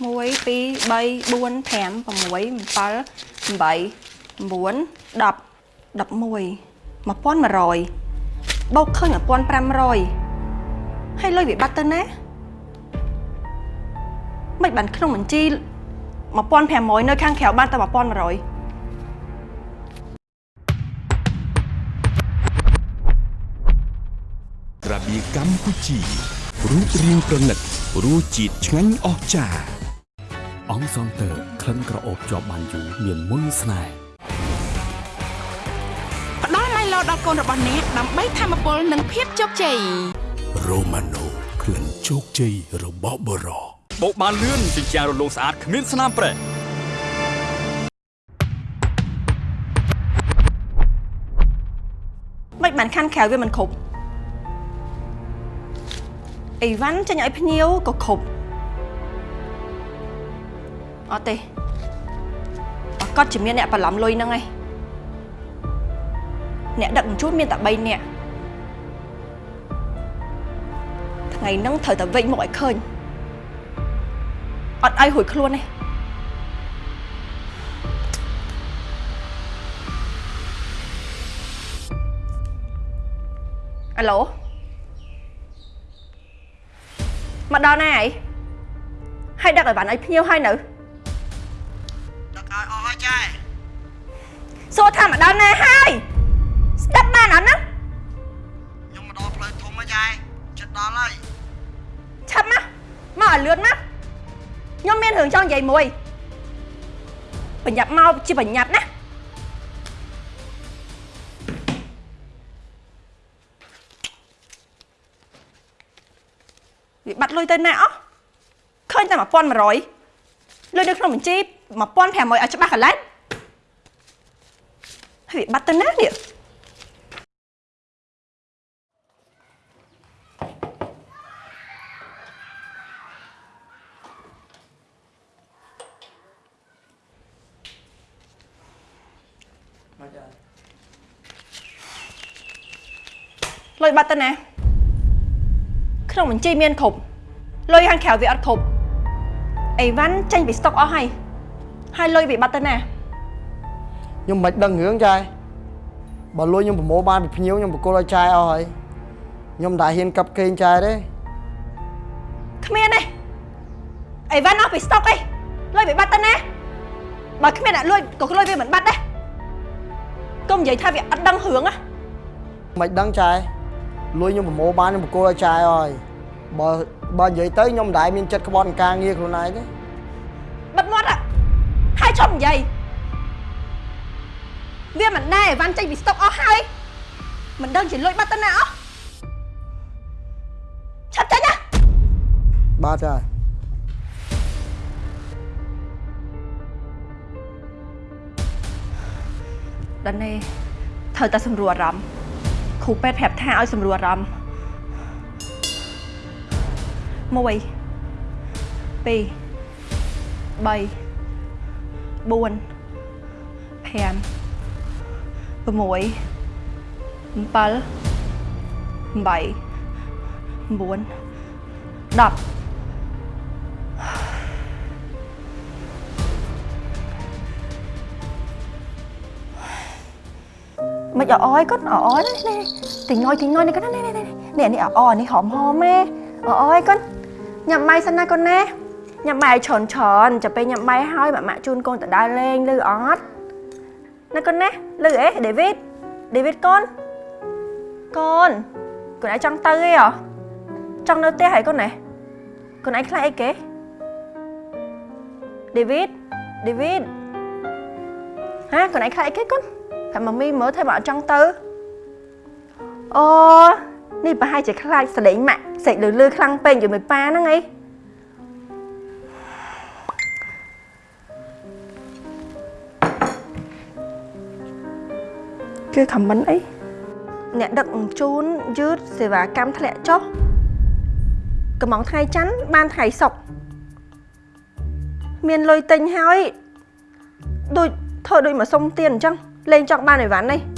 1 2 3 4 5 6 7 8 9 10 11 1100បូកឃើញ1500ហើយលុយវាបាត់ទៅណាមិនបានក្នុងបញ្ជី1500នៅខាងក្រៅបានតែ1100 ជីរូបរាងប្រណិតរសជាតិឆ្ងាញ់អស្ចារ្យអង្គសងតើក្លិនក្រអូបជាប់បានយូរមានមុនស្នេហ៍ផ្ដល់មៃឡូដល់កូនរបស់អ្នកដើម្បីធម្មពលនិងភាពជោគជ័យរ៉ូម៉ាណូក្លិនជោគជ័យរបស់បរោបោកបានលឿនជាជារលោងស្អាតគ្មានស្នាមប្រេះមិនបានខាន់ក្រៅវាមិនគ្រប់ អីវ៉ាន់ចេញឲ្យភ្ញៀវក៏គ្រប់អត់ទេអកត់ជាមានអ្នកបន្លំលុយហ្នឹងឯងអ្នកដឹកជញ្ជូនមានតែ3នាក់ថ្ងៃហ្នឹងត្រូវតែវិញមកឲ្យឃើញអត់ឲ្យរួចខ្លួនទេអាឡូ មកដល់ណាហើយហើយដឹកឲ្យវ៉ាន់ឲ្យភ្ញៀវហើយនៅដឹកឲ្យអស់ហើយចែសួរថាមកដល់ណាហើយស្ដាប់បានអត់ណាខ្ញុំមកដល់ផ្លូវធំហើយចែជិតដល់ហើយឆាប់មកមកឲ្យលឿនមកខ្ញុំមានរឿងចង់និយាយមួយប្រញាប់មកជាប្រញាប់ លុយទៅណាអស់ឃើញតែ1100លុយនៅក្នុងបញ្ជី1500ឲ្យច្បាស់កន្លែងហើយបាត់ទៅណានេះលុយបាត់ទៅណាក្នុងបញ្ជីមានគ្រប់ លុយខាងក្រៅវាអត់គ្រប់អីវ៉ាន់ចេញពីស្តុកអស់ហើយហើយលុយវាបាត់ទៅណាខ្ញុំមិនដឹងរឿងចាយបើលុយខ្ញុំប្រមូលបានពីភ្ញៀវខ្ញុំបកគលឲ្យចាយអស់ហើយខ្ញុំមិនដែលហ៊ានកាប់គេងចាយទេគ្មានទេអីវ៉ាន់អស់ពីស្តុកអីលុយវាបាត់ទៅណាបើគ្មានអ្នកលួចក៏លុយវាមិនបាត់ដែរកុំនិយាយថាវាអត់ដឹងរឿងហ៎មិនដឹងចាយលុយខ្ញុំប្រមូលបានខ្ញុំបកគលឲ្យចាយអស់ហើយ បើបើនិយាយទៅខ្ញុំមិនដែលមានចិត្តក្បត់ការងារខ្លួនឯងទេបិទមាត់ហើយចប់និយាយវាមិនដែរអីវ៉ាន់ចេញពីស្តុកអស់ហើយមិនដឹងជាលួចបាត់ទៅណាអស់ឆាប់ចេញណាបាទហើយដល់នេះត្រូវតែសម្រួលអារម្មណ៍គ្រូពេទ្យប្រាប់ថាឲ្យសម្រួលអារម្មណ៍ 1 2 3 4 5 6 7 7 4 10 mà giờ ơi có ở nè nè. Tiếng nói tiếng nói này có nè nè nè nè. Nè ở ở này hòm hòm mẹ ở ơi, con. ញ៉ាំម៉ៃសិនណាគាត់ណាញ៉ាំម៉ៃឲ្យច្រើនច្រើនចាំពេលញ៉ាំម៉ៃហើយម៉ាក់ម៉ាក់ជូនកូនទៅដើរលេងលឺអត់ណាគាត់ណាលឺអេដេវីតដេវីតកូនកូនកូនឯងចង់ទៅអីហ៎ចង់នៅផ្ទះហើយកូនណាកូនឯងខ្លាចអីគេដេវីតដេវីតហាកូនឯងខ្លាចអីគេកូនតែម៉ាមីមើលថាបើអត់ចង់ទៅអូ នេះប្រហែលជាខ្លាចសលេងម៉ាក់សេចលឺលឺខ្លាំងពេកជាមួយប៉ាហ្នឹងអីគឺខមមិនអីអ្នកដឹកជញ្ជូនយឺតសេវាកម្មធ្លាក់ចុះកំងថ្ងៃច័ន្ទបានថ្ងៃសុក្រមានលុយទិញហើយដូចធ្វើដូចមកសុំ tiền អញ្ចឹងលេងចង់បានអីវ៉ាន់នេះ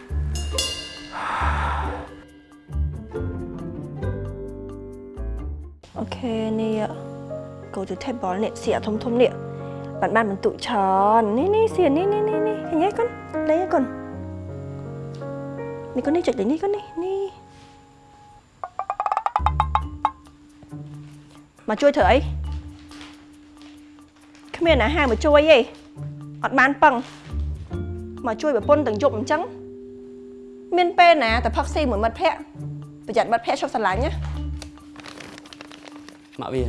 Okay នេះ go to table នេះសៀកធំធំនេះបានបានបន្ទុច្រើននេះនេះសៀកនេះនេះនេះនេះឃើញទេកូនលេងកូននេះកូននេះចុចលេងនេះកូននេះនេះមកជួយធ្វើអីគ្មានអាហារមកជួយទេអត់បានប៉ឹងមកជួយប្រពន្ធទាំងយប់អញ្ចឹងមានពេលណាតែផឹកស៊ីមួយមិត្តភក្តិប្រយ័ត្នមិត្តភក្តិឈប់ស្រឡាញ់ណា ម៉ាក់វា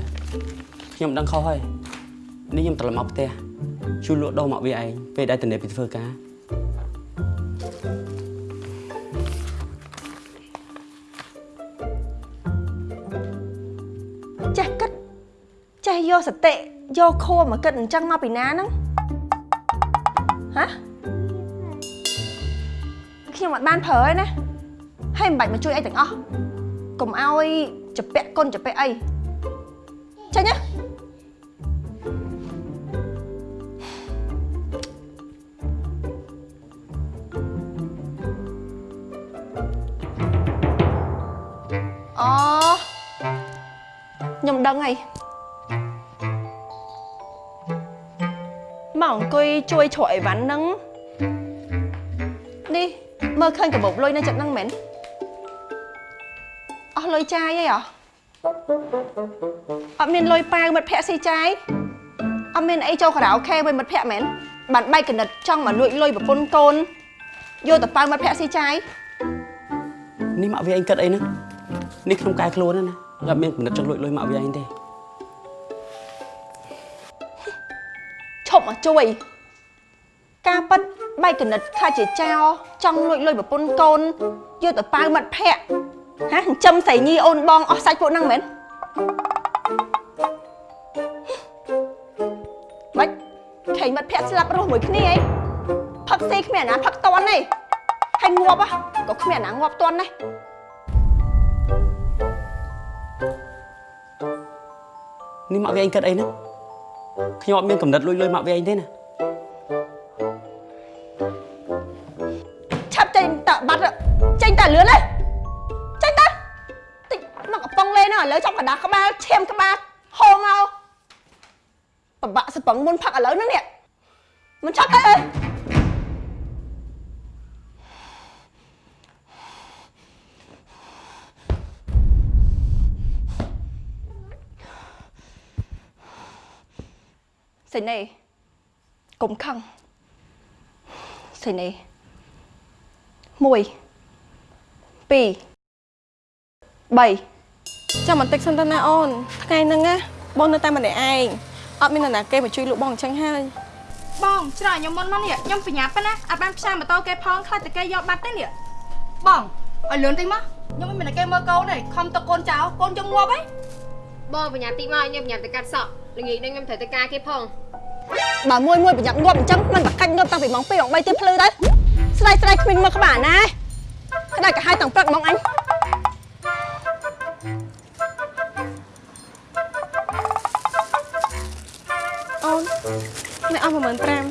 ខ្ញុំដឹងខុសហើយនេះខ្ញុំត្រឡប់មកផ្ទះជួយលក់ដូរម៉ាក់វាឯងពេលដែលតនេពីធ្វើការចេះគិតចេះយកសតិយកខួរមកគិតអញ្ចឹងមកពីណាហ្នឹងហ៎ខ្ញុំអត់បានប្រើទេណាហើយមិនបាច់មកជួយអីទាំងអស់កុំឲ្យចពាក់គុណចពាក់អី ចេញណាអូខ្ញុំដឹងហើយមកអង្គុយជួយជ្រក់អីវ៉ាន់ហ្នឹងនេះមើលឃើញកាបូបលុយនៅចិត្តហ្នឹងមែនអស់លុយចាយអីហ៎ អត់មានលុយប៉ាវមិត្តភ័ក្ដិស៊ីចាយអត់មានអីចូលខារ៉ាអូខេ với មិត្តភ័ក្ដិមែនបានបែកកណិតចង់មកលួចលុយប្រពន្ធកូនយកទៅប៉ាវមិត្តភ័ក្ដិស៊ីចាយនេះម៉ាក់វាឯងគិតអីហ្នឹងនេះក្នុងកាយខ្លួនហ្នឹងណាខ្ញុំអត់មានកំណត់ចង់លួចលុយម៉ាក់វាឯងទេឈប់មកជួយការប៉ັດបែកកណិតខ្លាចជាចោលចង់លួចលុយប្រពន្ធកូនយកទៅប៉ាវមិត្តភ័ក្ដិ ហ៎ចិញ្ចឹមស្រីញីអូនបងអស់សាច់ពួកហ្នឹងមែនបាច់ខេងមិត្តភ័ក្ដិស្លាប់រស់មួយគ្នាអីផឹកស៊ីគ្មានអាណាផឹកតន់ទេហើយងាប់ហ៎ក៏គ្មានអាណាងាប់តន់ដែរនេះម៉ាក់វាឯងគិតអីហ្នឹងខ្ញុំអត់មានកំណត់លួចលុយម៉ាក់វាឯងទេណា ពឹងមុនផឹកឥឡូវហ្នឹងនេះមិនចាប់ទៅអើយសេនីកុំខឹងសេនី1 2 3ចាំបន្តិចសិនទៅណាអូនថ្ងៃហ្នឹងណាបងនៅតែម្នាក់ឯង អត់មាននរណាគេមកជួយលក់បងអញ្ចឹងហើយបងច្រកខ្ញុំមុនមកនេះខ្ញុំបញ្ញាប៉ុណ្ណាអត់បានផ្សាយម៉ូតូគេផងខ្លាចតែគេយកបាត់ទេនេះបងឲ្យលឿនតិចមកខ្ញុំមិនមានតែគេមើលកូនទេខំទៅកូនចៅកូនខ្ញុំងាប់ហីបងបញ្ញាតិចមកខ្ញុំបញ្ញាទៅកាត់សក់ល្ងាចនេះខ្ញុំត្រូវទៅការគេផងបើមួយមួយប្រញាប់ងាប់អញ្ចឹងមិនបកាច់ងាប់តាំងពីម៉ោង2ម៉ោង3ទៀតភ្លឺទៅស្ដាយស្ដាយគ្មានមើលក្បាលណាក្តាច់កាហាយតាំងព្រឹកហ្មងអញ ននេះអស់15000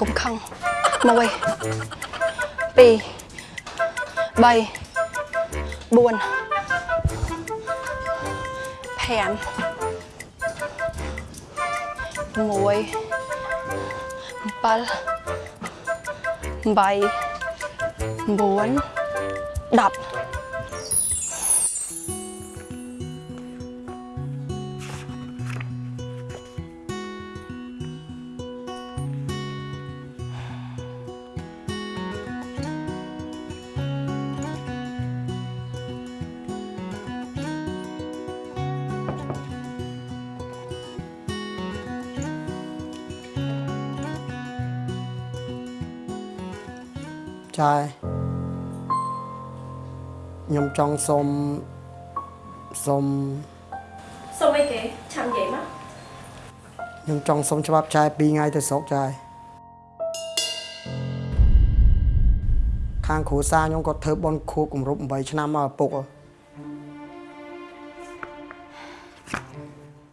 កុំខឹង1 2 3 4 5 6 7 8 9 10 ចាយខ្ញុំចង់សុំសុំសុំអីគេឆាំនិយាយមកខ្ញុំចង់សុំច្បាប់ចែ2ថ្ងៃទៅស្រុកចែខាងគ្រួសារខ្ញុំគាត់ធ្វើបន់ខួបគម្រប់8ឆ្នាំមកឪពុកហ៎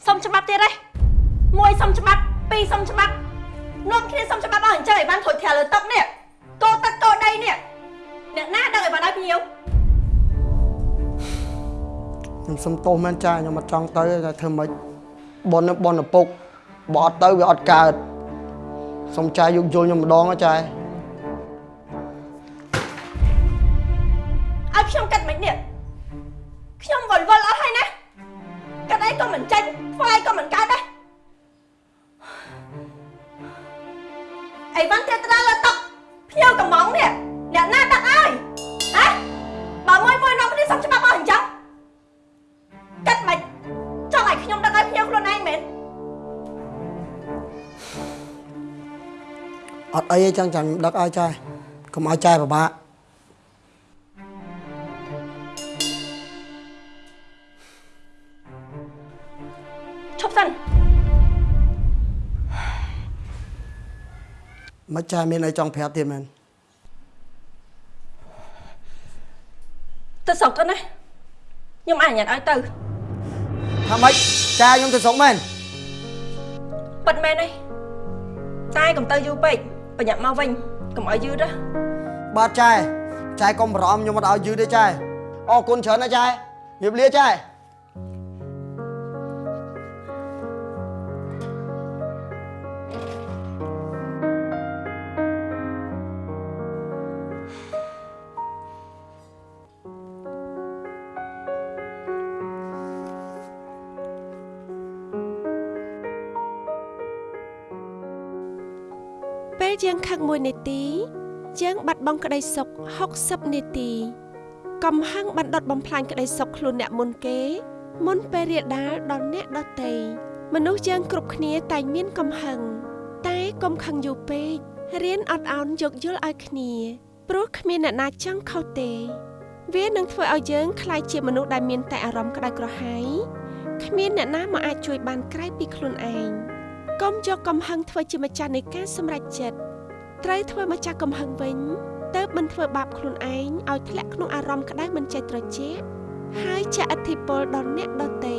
សុំច្បាប់ទៀតទេមួយសុំច្បាប់ពីរសុំច្បាប់នាំគ្នាសុំច្បាប់អស់អញ្ចឹងឲ្យបានធុចធាលលើទឹកនេះកោទឹកកោដីនេះអ្នកណាដឹងឲ្យបានឲ្យភ្ញៀវ ខ្ញុំសុំទោសមែនចាខ្ញុំអត់ចង់ទៅតែធ្វើម៉េចបនបនឪពុកបើអត់ទៅវាអត់កើតសុំចាយយកយល់ខ្ញុំម្ដងហ៎ចាយឲ្យខ្ញុំកាត់មិននេះខ្ញុំវល់វល់អស់ហើយណាកាត់អីក៏មិនចាញ់ធ្វើអីក៏មិនកើតដែរអីបានតែត្រាលើទឹកភ្ញៀវកំងនេះអ្នកណាដាក់ឲ្យហ៎បើមួយមួយនាំគ្នាសុំច្បាប់ អត់អីទេចឹងចាំខ្ញុំដឹកឲ្យចាយកុំឲ្យចាយពិបាកឈប់សិនមិនចាយមានអីចង់ប្រាប់ទៀតមែនទៅស្រុកទៅណាខ្ញុំអនុញ្ញាតឲ្យទៅថាម៉េចចាយខ្ញុំទៅស្រុកមែនប៉ិតមែនទេតែកុំទៅយូរពេក ប្រញាប់មកវិញកុំឲ្យយឺតណាបាទចាយចាយកុំបារម្ភខ្ញុំមិនឲ្យយឺតទេចាយអរគុណច្រើនណាចាយជម្រាបលាចា យពេលយើងខឹងមួយនាទីយើងបាត់បង់ក្តីសុខ60នាទីកំហឹងបានដុតបំផ្លាញក្តីសុខខ្លួនអ្នកមុនគេ មុនពេលរាលដាលដល់អ្នកដទៃមនុស្សយើងគ្រប់គ្នាតែងមានកំហឹងតែកុំខឹងយូរពេករៀនអត់ឱនយោគយល់ឲ្យគ្នាព្រោះគ្មានអ្នកណាចង់ខុសទេ វានឹងធ្វើឲ្យយើងក្លាយជាមនុស្សដែលមានតែអារម្មណ៍ក្តៅក្រហាយគ្មានអ្នកណាមកអាចជួយបានក្រៅពីខ្លួនឯងកុំយកកំហឹងធ្វើជាម្ចាស់នៃការសម្រេចចិត្ត ត្រូវធ្វើម្ចាស់កំហឹងវិញទើបមិនធ្វើបាបខ្លួនឯងឲ្យធ្លាក់ក្នុងអារម្មណ៍ក្តៅមិនចេះត្រជាក់ហើយចាក់ឥទ្ធិពលដល់អ្នកដទៃ